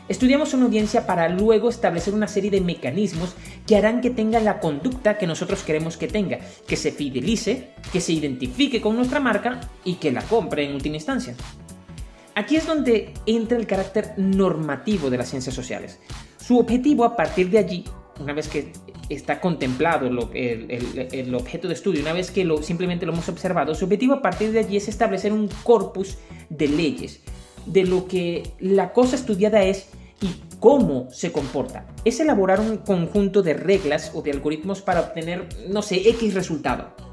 Estudiamos una audiencia para luego establecer una serie de mecanismos que harán que tenga la conducta que nosotros queremos que tenga, que se fidelice, que se identifique con nuestra marca y que la compre en última instancia. Aquí es donde entra el carácter normativo de las ciencias sociales. Su objetivo a partir de allí una vez que está contemplado el, objeto de estudio, una vez que lo, simplemente lo hemos observado, su objetivo a partir de allí es establecer un corpus de leyes, de lo que la cosa estudiada es y cómo se comporta. Es elaborar un conjunto de reglas o de algoritmos para obtener, no sé, X resultado.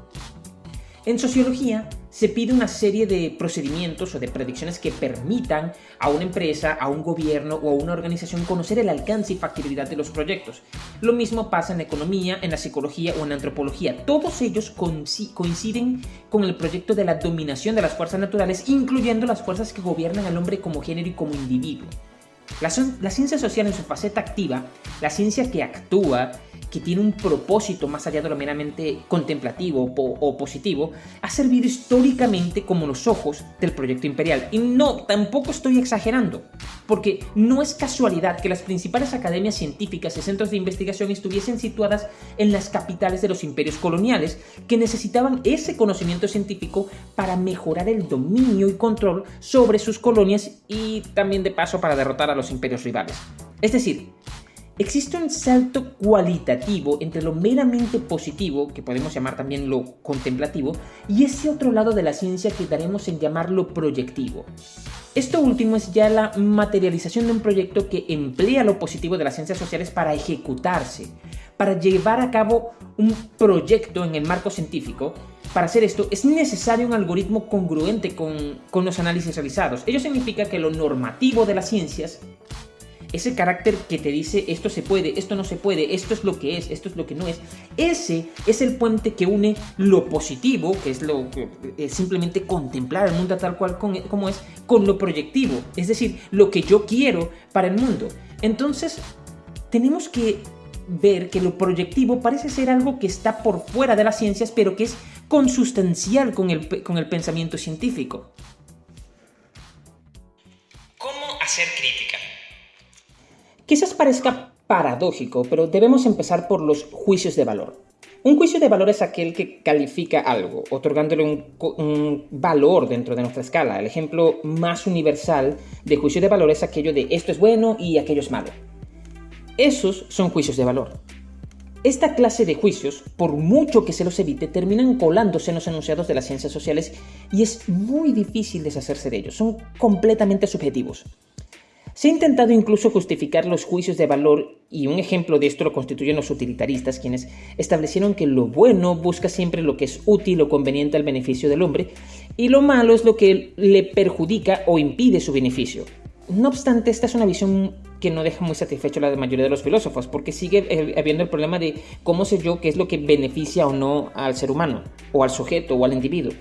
En sociología se pide una serie de procedimientos o de predicciones que permitan a una empresa, a un gobierno o a una organización conocer el alcance y factibilidad de los proyectos. Lo mismo pasa en economía, en la psicología o en antropología. Todos ellos coinciden con el proyecto de la dominación de las fuerzas naturales, incluyendo las fuerzas que gobiernan al hombre como género y como individuo. La, la ciencia social en su faceta activa, la ciencia que actúa, que tiene un propósito más allá de lo meramente contemplativo o, positivo, ha servido históricamente como los ojos del proyecto imperial. Y no, tampoco estoy exagerando, porque no es casualidad que las principales academias científicas y centros de investigación estuviesen situadas en las capitales de los imperios coloniales, que necesitaban ese conocimiento científico para mejorar el dominio y control sobre sus colonias y también de paso para derrotar a los imperios rivales. Es decir, Existe un salto cualitativo entre lo meramente positivo, que podemos llamar también lo contemplativo, y ese otro lado de la ciencia que daremos en llamarlo proyectivo. Esto último es ya la materialización de un proyecto que emplea lo positivo de las ciencias sociales para ejecutarse, para llevar a cabo un proyecto en el marco científico. Para hacer esto es necesario un algoritmo congruente con, con los análisis realizados. Ello significa que lo normativo de las ciencias ese carácter que te dice esto se puede, esto no se puede, esto es lo que es, esto es lo que no es, ese es el puente que une lo positivo, que es lo es simplemente contemplar el mundo tal cual como es, con lo proyectivo, es decir, lo que yo quiero para el mundo. Entonces, tenemos que ver que lo proyectivo parece ser algo que está por fuera de las ciencias, pero que es consustancial con el, con el pensamiento científico. ¿Cómo hacer crítica? Quizás parezca paradójico, pero debemos empezar por los juicios de valor. Un juicio de valor es aquel que califica algo, otorgándole un, valor dentro de nuestra escala. El ejemplo más universal de juicio de valor es aquello de esto es bueno y aquello es malo. Esos son juicios de valor. Esta clase de juicios, por mucho que se los evite, terminan colándose en los enunciados de las ciencias sociales y es muy difícil deshacerse de ellos. Son completamente subjetivos. Se ha intentado incluso justificar los juicios de valor y un ejemplo de esto lo constituyen los utilitaristas, quienes establecieron que lo bueno busca siempre lo que es útil o conveniente al beneficio del hombre y lo malo es lo que le perjudica o impide su beneficio. No obstante, esta es una visión que no deja muy satisfecho a la mayoría de los filósofos, porque sigue habiendo el problema de cómo sé yo qué es lo que beneficia o no al ser humano, o al sujeto, o al individuo.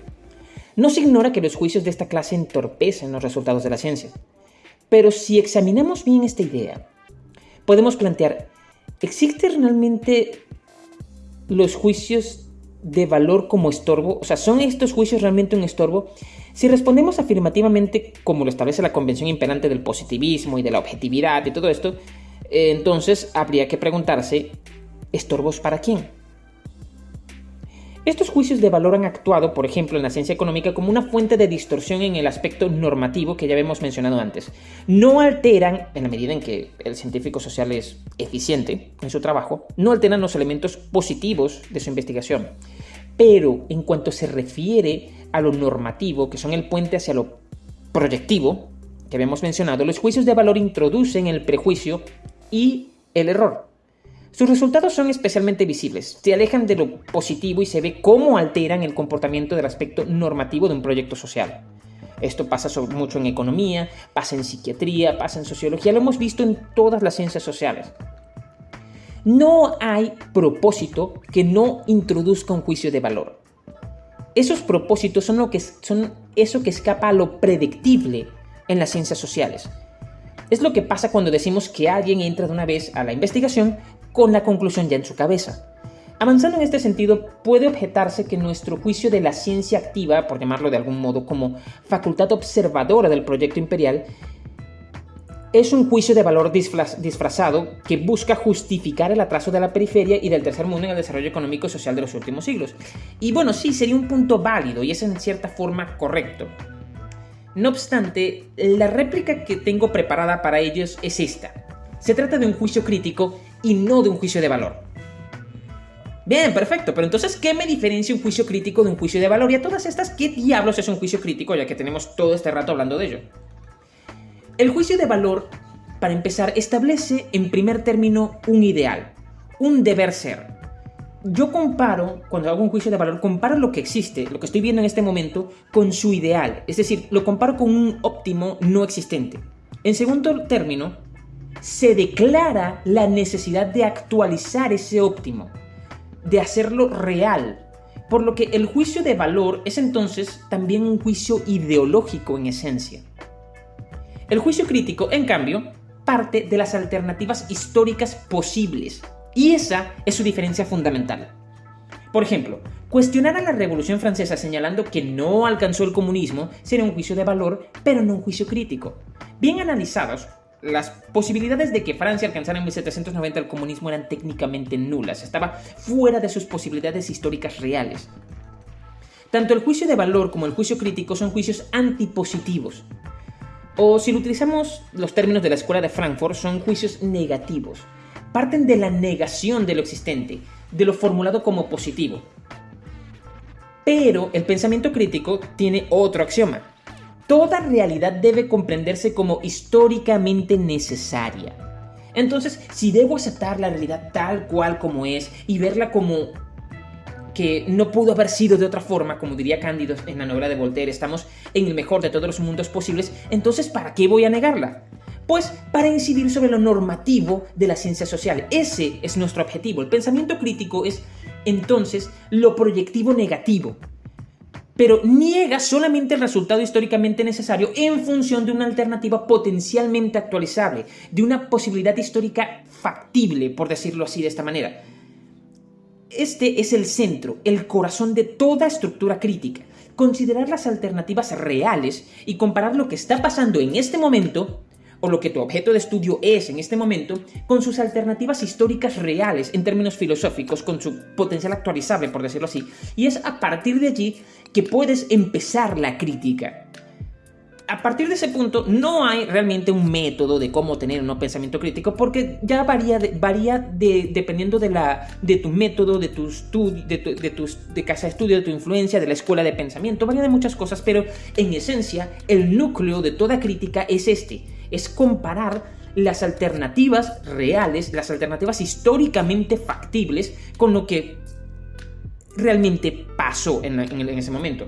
No se ignora que los juicios de esta clase entorpecen los resultados de la ciencia. Pero si examinamos bien esta idea, podemos plantear, ¿existen realmente los juicios de valor como estorbo? O sea, ¿son estos juicios realmente un estorbo? Si respondemos afirmativamente, como lo establece la convención imperante del positivismo y de la objetividad y todo esto, entonces habría que preguntarse, ¿estorbos para quién? Estos juicios de valor han actuado, por ejemplo, en la ciencia económica como una fuente de distorsión en el aspecto normativo que ya habíamos mencionado antes. No alteran, en la medida en que el científico social es eficiente en su trabajo, no alteran los elementos positivos de su investigación. Pero en cuanto se refiere a lo normativo, que son el puente hacia lo proyectivo, que habíamos mencionado, los juicios de valor introducen el prejuicio y el error. Sus resultados son especialmente visibles, se alejan de lo positivo y se ve cómo alteran el comportamiento del aspecto normativo de un proyecto social. Esto pasa mucho en economía, pasa en psiquiatría, pasa en sociología, lo hemos visto en todas las ciencias sociales. No hay propósito que no introduzca un juicio de valor. Esos propósitos son, lo que, son eso que escapa a lo predictible en las ciencias sociales. Es lo que pasa cuando decimos que alguien entra de una vez a la investigación con la conclusión ya en su cabeza. Avanzando en este sentido, puede objetarse que nuestro juicio de la ciencia activa, por llamarlo de algún modo como facultad observadora del proyecto imperial, es un juicio de valor disfrazado que busca justificar el atraso de la periferia y del tercer mundo en el desarrollo económico y social de los últimos siglos. Y bueno, sí, sería un punto válido y es en cierta forma correcto. No obstante, la réplica que tengo preparada para ellos es esta. Se trata de un juicio crítico y no de un juicio de valor. Bien, perfecto, pero entonces, ¿qué me diferencia un juicio crítico de un juicio de valor? Y a todas estas, ¿qué diablos es un juicio crítico? Ya que tenemos todo este rato hablando de ello. El juicio de valor, para empezar, establece en primer término un ideal, un deber ser. Yo comparo, cuando hago un juicio de valor, comparo lo que existe, lo que estoy viendo en este momento, con su ideal. Es decir, lo comparo con un óptimo no existente. En segundo término, se declara la necesidad de actualizar ese óptimo, de hacerlo real. Por lo que el juicio de valor es entonces también un juicio ideológico en esencia. El juicio crítico, en cambio, parte de las alternativas históricas posibles, y esa es su diferencia fundamental. Por ejemplo, cuestionar a la Revolución Francesa señalando que no alcanzó el comunismo sería un juicio de valor, pero no un juicio crítico. Bien analizados, las posibilidades de que Francia alcanzara en 1790 el comunismo eran técnicamente nulas, estaba fuera de sus posibilidades históricas reales. Tanto el juicio de valor como el juicio crítico son juicios antipositivos. O si lo utilizamos los términos de la escuela de Frankfurt, son juicios negativos. Parten de la negación de lo existente, de lo formulado como positivo. Pero el pensamiento crítico tiene otro axioma, toda realidad debe comprenderse como históricamente necesaria. Entonces, si debo aceptar la realidad tal cual como es y verla como que no pudo haber sido de otra forma, como diría Cándido en la novela de Voltaire, estamos en el mejor de todos los mundos posibles, entonces ¿para qué voy a negarla? Pues para incidir sobre lo normativo de la ciencia social. Ese es nuestro objetivo. El pensamiento crítico es entonces lo proyectivo negativo, pero niega solamente el resultado históricamente necesario en función de una alternativa potencialmente actualizable, de una posibilidad histórica factible, por decirlo así de esta manera. Este es el centro, el corazón de toda estructura crítica. Considerar las alternativas reales y comparar lo que está pasando en este momento o lo que tu objeto de estudio es en este momento, con sus alternativas históricas reales en términos filosóficos, con su potencial actualizable, por decirlo así, y es a partir de allí que puedes empezar la crítica. A partir de ese punto no hay realmente un método de cómo tener un pensamiento crítico porque ya varía, varía de, dependiendo de, la, de tu método, de tu, de, de, de casa de estudio, de tu influencia, de la escuela de pensamiento, varía de muchas cosas, pero en esencia el núcleo de toda crítica es este, es comparar las alternativas reales, las alternativas históricamente factibles con lo que realmente pasó en, ese momento.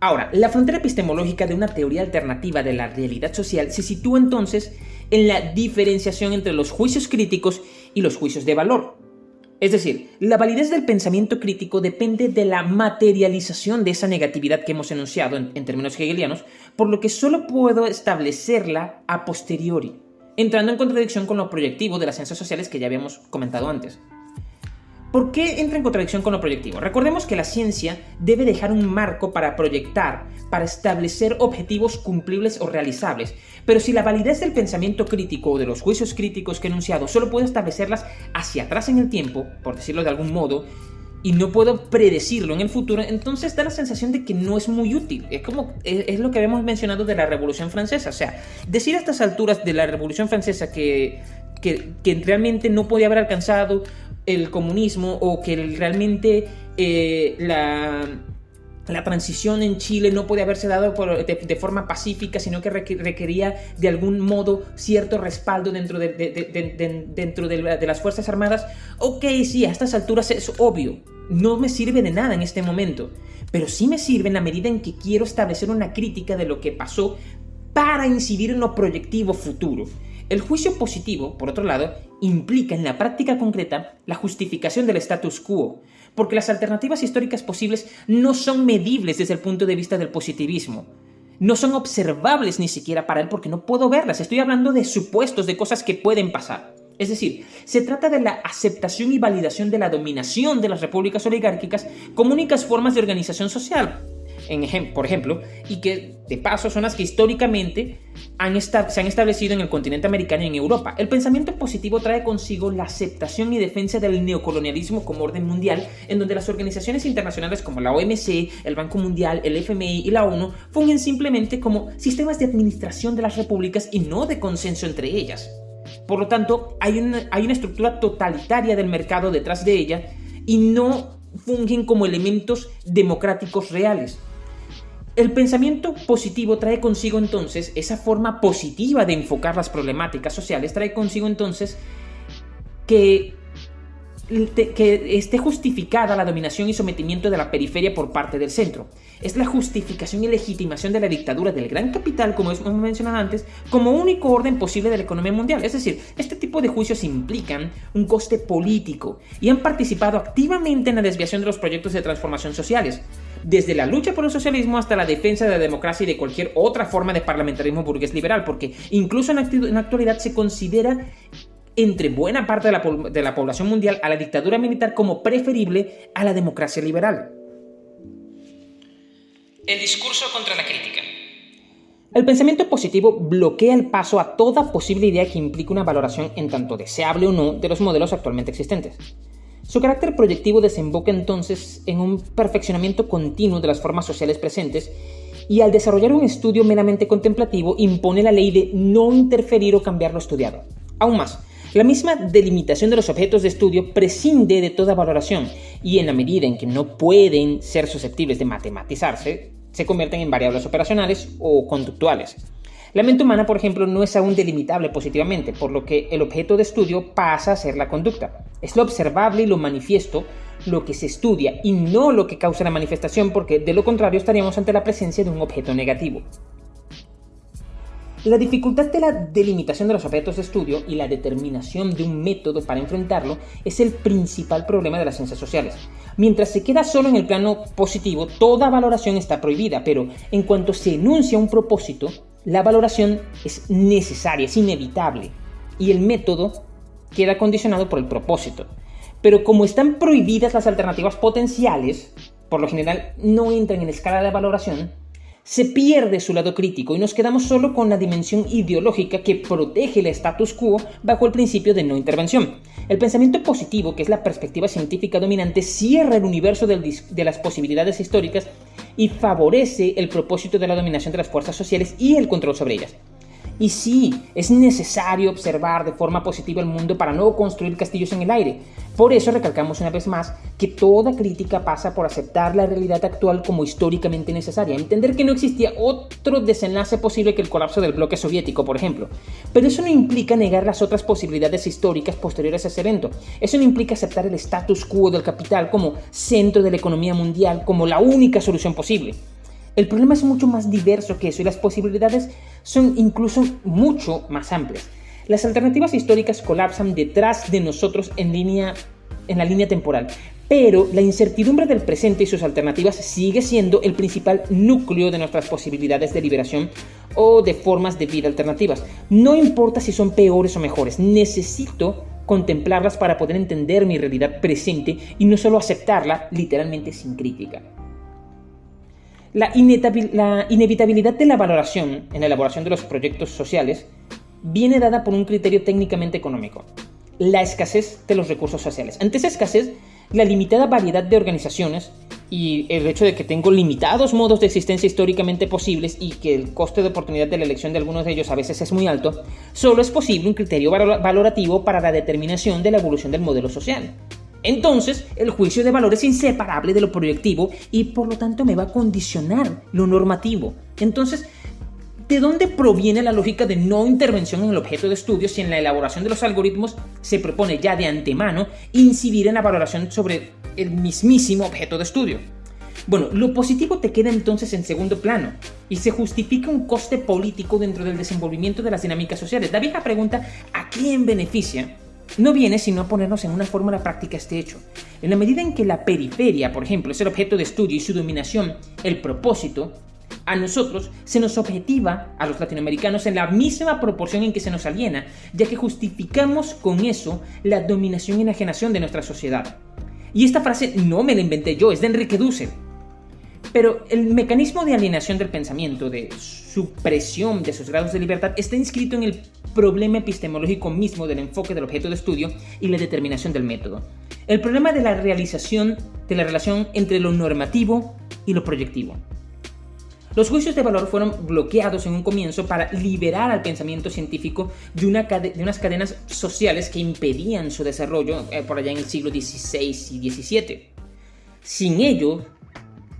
Ahora, la frontera epistemológica de una teoría alternativa de la realidad social se sitúa entonces en la diferenciación entre los juicios críticos y los juicios de valor. Es decir, la validez del pensamiento crítico depende de la materialización de esa negatividad que hemos enunciado en, términos hegelianos, por lo que solo puedo establecerla a posteriori, entrando en contradicción con lo proyectivo de las ciencias sociales que ya habíamos comentado antes. ¿Por qué entra en contradicción con lo proyectivo? Recordemos que la ciencia debe dejar un marco para proyectar, para establecer objetivos cumplibles o realizables, pero si la validez del pensamiento crítico o de los juicios críticos que he enunciado solo puedo establecerlas hacia atrás en el tiempo, por decirlo de algún modo, y no puedo predecirlo en el futuro, entonces da la sensación de que no es muy útil. Es como es, lo que habíamos mencionado de la Revolución Francesa. O sea, decir a estas alturas de la Revolución Francesa que, que, realmente no podía haber alcanzado el comunismo o que realmente eh, la, la transición en Chile no podía haberse dado de, forma pacífica, sino que requería de algún modo cierto respaldo dentro, de, dentro de, las Fuerzas Armadas. Ok, sí, a estas alturas es obvio, no me sirve de nada en este momento, pero sí me sirve en la medida en que quiero establecer una crítica de lo que pasó para incidir en lo proyectivo futuro. El juicio positivo, por otro lado, implica en la práctica concreta la justificación del status quo, porque las alternativas históricas posibles no son medibles desde el punto de vista del positivismo. No son observables ni siquiera para él porque no puedo verlas. Estoy hablando de supuestos, de cosas que pueden pasar. Es decir, se trata de la aceptación y validación de la dominación de las repúblicas oligárquicas como únicas formas de organización social, por ejemplo, y que de paso son las que históricamente se han establecido en el continente americano y en Europa. El pensamiento positivo trae consigo la aceptación y defensa del neocolonialismo como orden mundial, en donde las organizaciones internacionales como la OMC, el Banco Mundial, el FMI y la ONU fungen simplemente como sistemas de administración de las repúblicas y no de consenso entre ellas. Por lo tanto, hay una, hay una estructura totalitaria del mercado detrás de ella y no fungen como elementos democráticos reales. El pensamiento positivo trae consigo entonces esa forma positiva de enfocar las problemáticas sociales, trae consigo entonces que, que esté justificada la dominación y sometimiento de la periferia por parte del centro. Es la justificación y legitimación de la dictadura del gran capital, como hemos mencionado antes, como único orden posible de la economía mundial. Es decir, este tipo de juicios implican un coste político y han participado activamente en la desviación de los proyectos de transformación sociales desde la lucha por el socialismo hasta la defensa de la democracia y de cualquier otra forma de parlamentarismo burgués liberal, porque incluso en la actualidad se considera entre buena parte de la, de la población mundial a la dictadura militar como preferible a la democracia liberal. El discurso contra la crítica. El pensamiento positivo bloquea el paso a toda posible idea que implique una valoración en tanto deseable o no de los modelos actualmente existentes. Su carácter proyectivo desemboca entonces en un perfeccionamiento continuo de las formas sociales presentes y al desarrollar un estudio meramente contemplativo impone la ley de no interferir o cambiar lo estudiado. Aún más, la misma delimitación de los objetos de estudio prescinde de toda valoración y en la medida en que no pueden ser susceptibles de matematizarse, se convierten en variables operacionales o conductuales. La mente humana, por ejemplo, no es aún delimitable positivamente, por lo que el objeto de estudio pasa a ser la conducta. Es lo observable y lo manifiesto lo que se estudia y no lo que causa la manifestación, porque de lo contrario estaríamos ante la presencia de un objeto negativo. La dificultad de la delimitación de los objetos de estudio y la determinación de un método para enfrentarlo es el principal problema de las ciencias sociales. Mientras se queda solo en el plano positivo, toda valoración está prohibida, pero en cuanto se enuncia un propósito, la valoración es necesaria, es inevitable, y el método queda condicionado por el propósito. Pero como están prohibidas las alternativas potenciales, por lo general no entran en escala de valoración, se pierde su lado crítico y nos quedamos solo con la dimensión ideológica que protege el status quo bajo el principio de no intervención. El pensamiento positivo, que es la perspectiva científica dominante, cierra el universo de las posibilidades históricas y favorece el propósito de la dominación de las fuerzas sociales y el control sobre ellas. Y sí, es necesario observar de forma positiva el mundo para no construir castillos en el aire. Por eso recalcamos una vez más que toda crítica pasa por aceptar la realidad actual como históricamente necesaria, entender que no existía otro desenlace posible que el colapso del bloque soviético, por ejemplo. Pero eso no implica negar las otras posibilidades históricas posteriores a ese evento. Eso no implica aceptar el status quo del capital como centro de la economía mundial, como la única solución posible. El problema es mucho más diverso que eso y las posibilidades son incluso mucho más amplias. Las alternativas históricas colapsan detrás de nosotros en, línea, en la línea temporal, pero la incertidumbre del presente y sus alternativas sigue siendo el principal núcleo de nuestras posibilidades de liberación o de formas de vida alternativas. No importa si son peores o mejores, necesito contemplarlas para poder entender mi realidad presente y no solo aceptarla literalmente sin crítica. La, inevitabilidad de la valoración en la elaboración de los proyectos sociales viene dada por un criterio técnicamente económico, la escasez de los recursos sociales. Ante esa escasez, la limitada variedad de organizaciones y el hecho de que tengo limitados modos de existencia históricamente posibles y que el coste de oportunidad de la elección de algunos de ellos a veces es muy alto, solo es posible un criterio valorativo para la determinación de la evolución del modelo social. Entonces, el juicio de valor es inseparable de lo proyectivo y por lo tanto me va a condicionar lo normativo. Entonces, ¿de dónde proviene la lógica de no intervención en el objeto de estudio si en la elaboración de los algoritmos se propone ya de antemano incidir en la valoración sobre el mismísimo objeto de estudio? Bueno, lo positivo te queda entonces en segundo plano y se justifica un coste político dentro del desenvolvimiento de las dinámicas sociales. La vieja pregunta, ¿a quién beneficia? No viene sino a ponernos en una fórmula práctica este hecho. En la medida en que la periferia, por ejemplo, es el objeto de estudio y su dominación, el propósito, a nosotros se nos objetiva, a los latinoamericanos, en la misma proporción en que se nos aliena, ya que justificamos con eso la dominación y enajenación de nuestra sociedad. Y esta frase no me la inventé yo, es de Enrique Dussel. Pero el mecanismo de alienación del pensamiento, de supresión de sus grados de libertad, está inscrito en el problema epistemológico mismo del enfoque del objeto de estudio y la determinación del método. El problema de la realización de la relación entre lo normativo y lo proyectivo. Los juicios de valor fueron bloqueados en un comienzo para liberar al pensamiento científico de, una de unas cadenas sociales que impedían su desarrollo eh, por allá en el siglo XVI y XVII. Sin ello,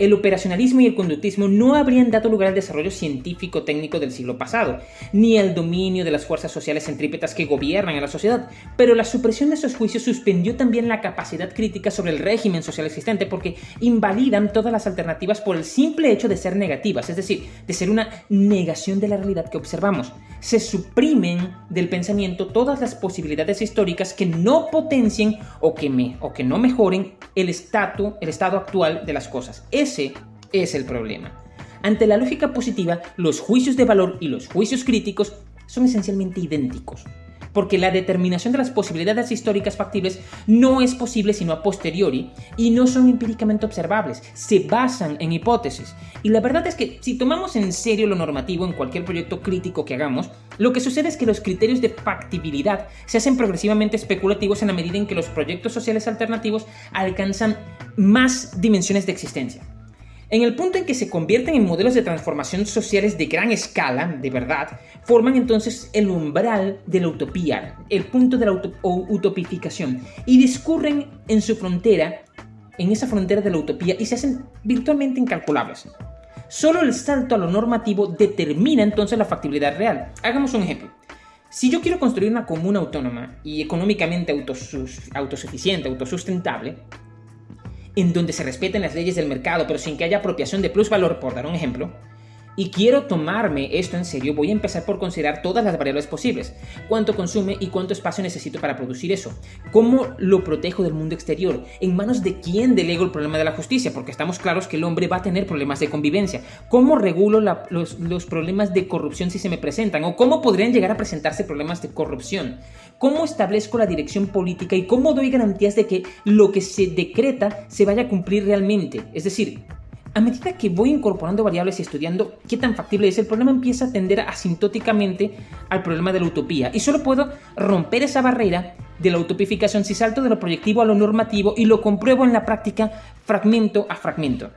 el operacionalismo y el conductismo no habrían dado lugar al desarrollo científico-técnico del siglo pasado, ni al dominio de las fuerzas sociales centrípetas que gobiernan a la sociedad, pero la supresión de esos juicios suspendió también la capacidad crítica sobre el régimen social existente porque invalidan todas las alternativas por el simple hecho de ser negativas, es decir, de ser una negación de la realidad que observamos. Se suprimen del pensamiento todas las posibilidades históricas que no potencien o que, no mejoren el, estado, el estado actual de las cosas. Ese es el problema. Ante la lógica positiva, los juicios de valor y los juicios críticos son esencialmente idénticos porque la determinación de las posibilidades históricas factibles no es posible sino a posteriori y no son empíricamente observables, se basan en hipótesis. Y la verdad es que si tomamos en serio lo normativo en cualquier proyecto crítico que hagamos, lo que sucede es que los criterios de factibilidad se hacen progresivamente especulativos en la medida en que los proyectos sociales alternativos alcanzan más dimensiones de existencia. En el punto en que se convierten en modelos de transformación sociales de gran escala, de verdad, forman entonces el umbral de la utopía, el punto de la utopificación, y discurren en su frontera, en esa frontera de la utopía, y se hacen virtualmente incalculables. Solo el salto a lo normativo determina entonces la factibilidad real. Hagamos un ejemplo. Si yo quiero construir una comuna autónoma y económicamente autosuficiente, autosustentable, en donde se respeten las leyes del mercado, pero sin que haya apropiación de plusvalor, por dar un ejemplo, y quiero tomarme esto en serio, voy a empezar por considerar todas las variables posibles. Cuánto consume y cuánto espacio necesito para producir eso. ¿Cómo lo protejo del mundo exterior? ¿En manos de quién delego el problema de la justicia? Porque estamos claros que el hombre va a tener problemas de convivencia. ¿Cómo regulo los, los problemas de corrupción si se me presentan? ¿O cómo podrían llegar a presentarse problemas de corrupción? ¿Cómo establezco la dirección política y cómo doy garantías de que lo que se decreta se vaya a cumplir realmente? Es decir, a medida que voy incorporando variables y estudiando qué tan factible es, el problema empieza a tender asintóticamente al problema de la utopía. Y solo puedo romper esa barrera de la utopificación si salto de lo proyectivo a lo normativo y lo compruebo en la práctica fragmento a fragmento.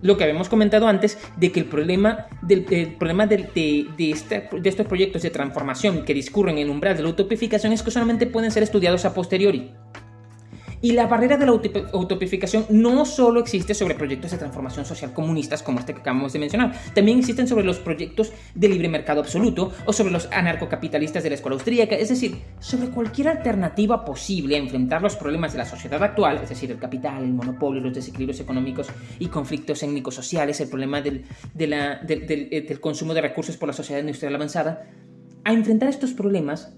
Lo que habíamos comentado antes de que el problema, este, de estos proyectos de transformación que discurren en el umbral de la utopificación es que solamente pueden ser estudiados a posteriori. Y la barrera de la utopificación no solo existe sobre proyectos de transformación social comunistas como este que acabamos de mencionar, también existen sobre los proyectos de libre mercado absoluto o sobre los anarcocapitalistas de la escuela austríaca, es decir, sobre cualquier alternativa posible a enfrentar los problemas de la sociedad actual, es decir, el capital, el monopolio, los desequilibrios económicos y conflictos étnicos sociales, el problema del, eh, del consumo de recursos por la sociedad industrial avanzada, a enfrentar estos problemas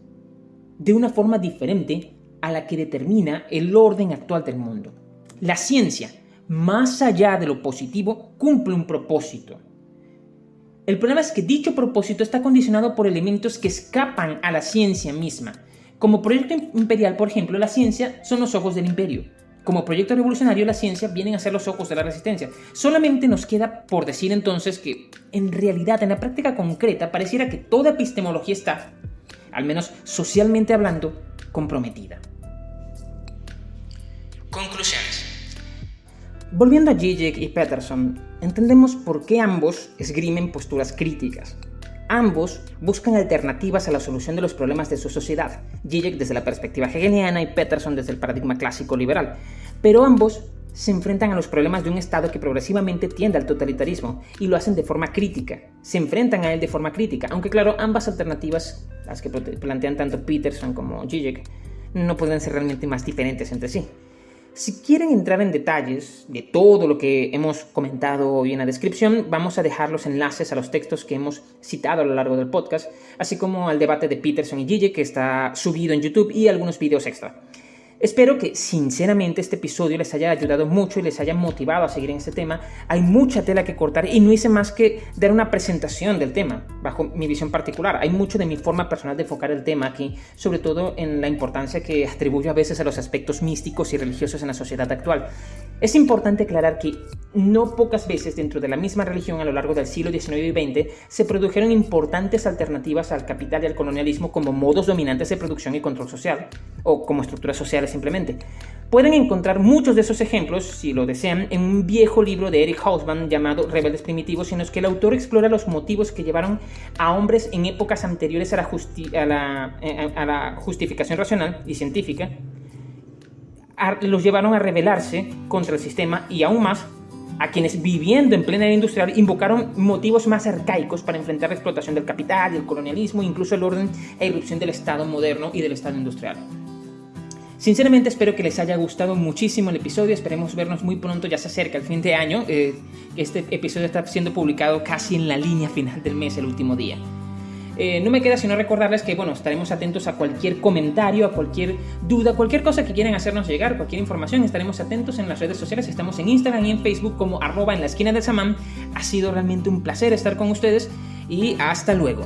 de una forma diferente a la que determina el orden actual del mundo. La ciencia, más allá de lo positivo, cumple un propósito. El problema es que dicho propósito está condicionado por elementos que escapan a la ciencia misma. Como proyecto imperial, por ejemplo, la ciencia son los ojos del imperio. Como proyecto revolucionario, la ciencia vienen a ser los ojos de la resistencia. Solamente nos queda por decir entonces que, en realidad, en la práctica concreta, pareciera que toda epistemología está, al menos socialmente hablando, comprometida. Conclusiones. Volviendo a Zizek y Peterson, entendemos por qué ambos esgrimen posturas críticas. Ambos buscan alternativas a la solución de los problemas de su sociedad, Zizek desde la perspectiva hegeliana y Peterson desde el paradigma clásico liberal, pero ambos se enfrentan a los problemas de un Estado que progresivamente tiende al totalitarismo y lo hacen de forma crítica, se enfrentan a él de forma crítica, aunque claro, ambas alternativas, las que plantean tanto Peterson como Zizek, no pueden ser realmente más diferentes entre sí. Si quieren entrar en detalles de todo lo que hemos comentado hoy en la descripción, vamos a dejar los enlaces a los textos que hemos citado a lo largo del podcast, así como al debate de Peterson y Gigi que está subido en YouTube y algunos vídeos extra. Espero que sinceramente este episodio les haya ayudado mucho y les haya motivado a seguir en este tema. Hay mucha tela que cortar y no hice más que dar una presentación del tema, bajo mi visión particular. Hay mucho de mi forma personal de enfocar el tema aquí, sobre todo en la importancia que atribuyo a veces a los aspectos místicos y religiosos en la sociedad actual. Es importante aclarar que no pocas veces dentro de la misma religión a lo largo del siglo XIX y XX se produjeron importantes alternativas al capital y al colonialismo como modos dominantes de producción y control social, o como estructuras sociales simplemente. Pueden encontrar muchos de esos ejemplos, si lo desean, en un viejo libro de Eric Hausmann llamado Rebeldes Primitivos, en los que el autor explora los motivos que llevaron a hombres en épocas anteriores a la, eh, justificación racional y científica, los llevaron a rebelarse contra el sistema y aún más a quienes viviendo en plena era industrial invocaron motivos más arcaicos para enfrentar la explotación del capital, el colonialismo, incluso el orden e irrupción del Estado moderno y del Estado industrial. Sinceramente espero que les haya gustado muchísimo el episodio, esperemos vernos muy pronto, ya se acerca el fin de año, eh, este episodio está siendo publicado casi en la línea final del mes, el último día. Eh, no me queda sino recordarles que bueno, estaremos atentos a cualquier comentario, a cualquier duda, cualquier cosa que quieran hacernos llegar, cualquier información, estaremos atentos en las redes sociales, estamos en Instagram y en Facebook como arroba en la esquina del samán. Ha sido realmente un placer estar con ustedes y hasta luego.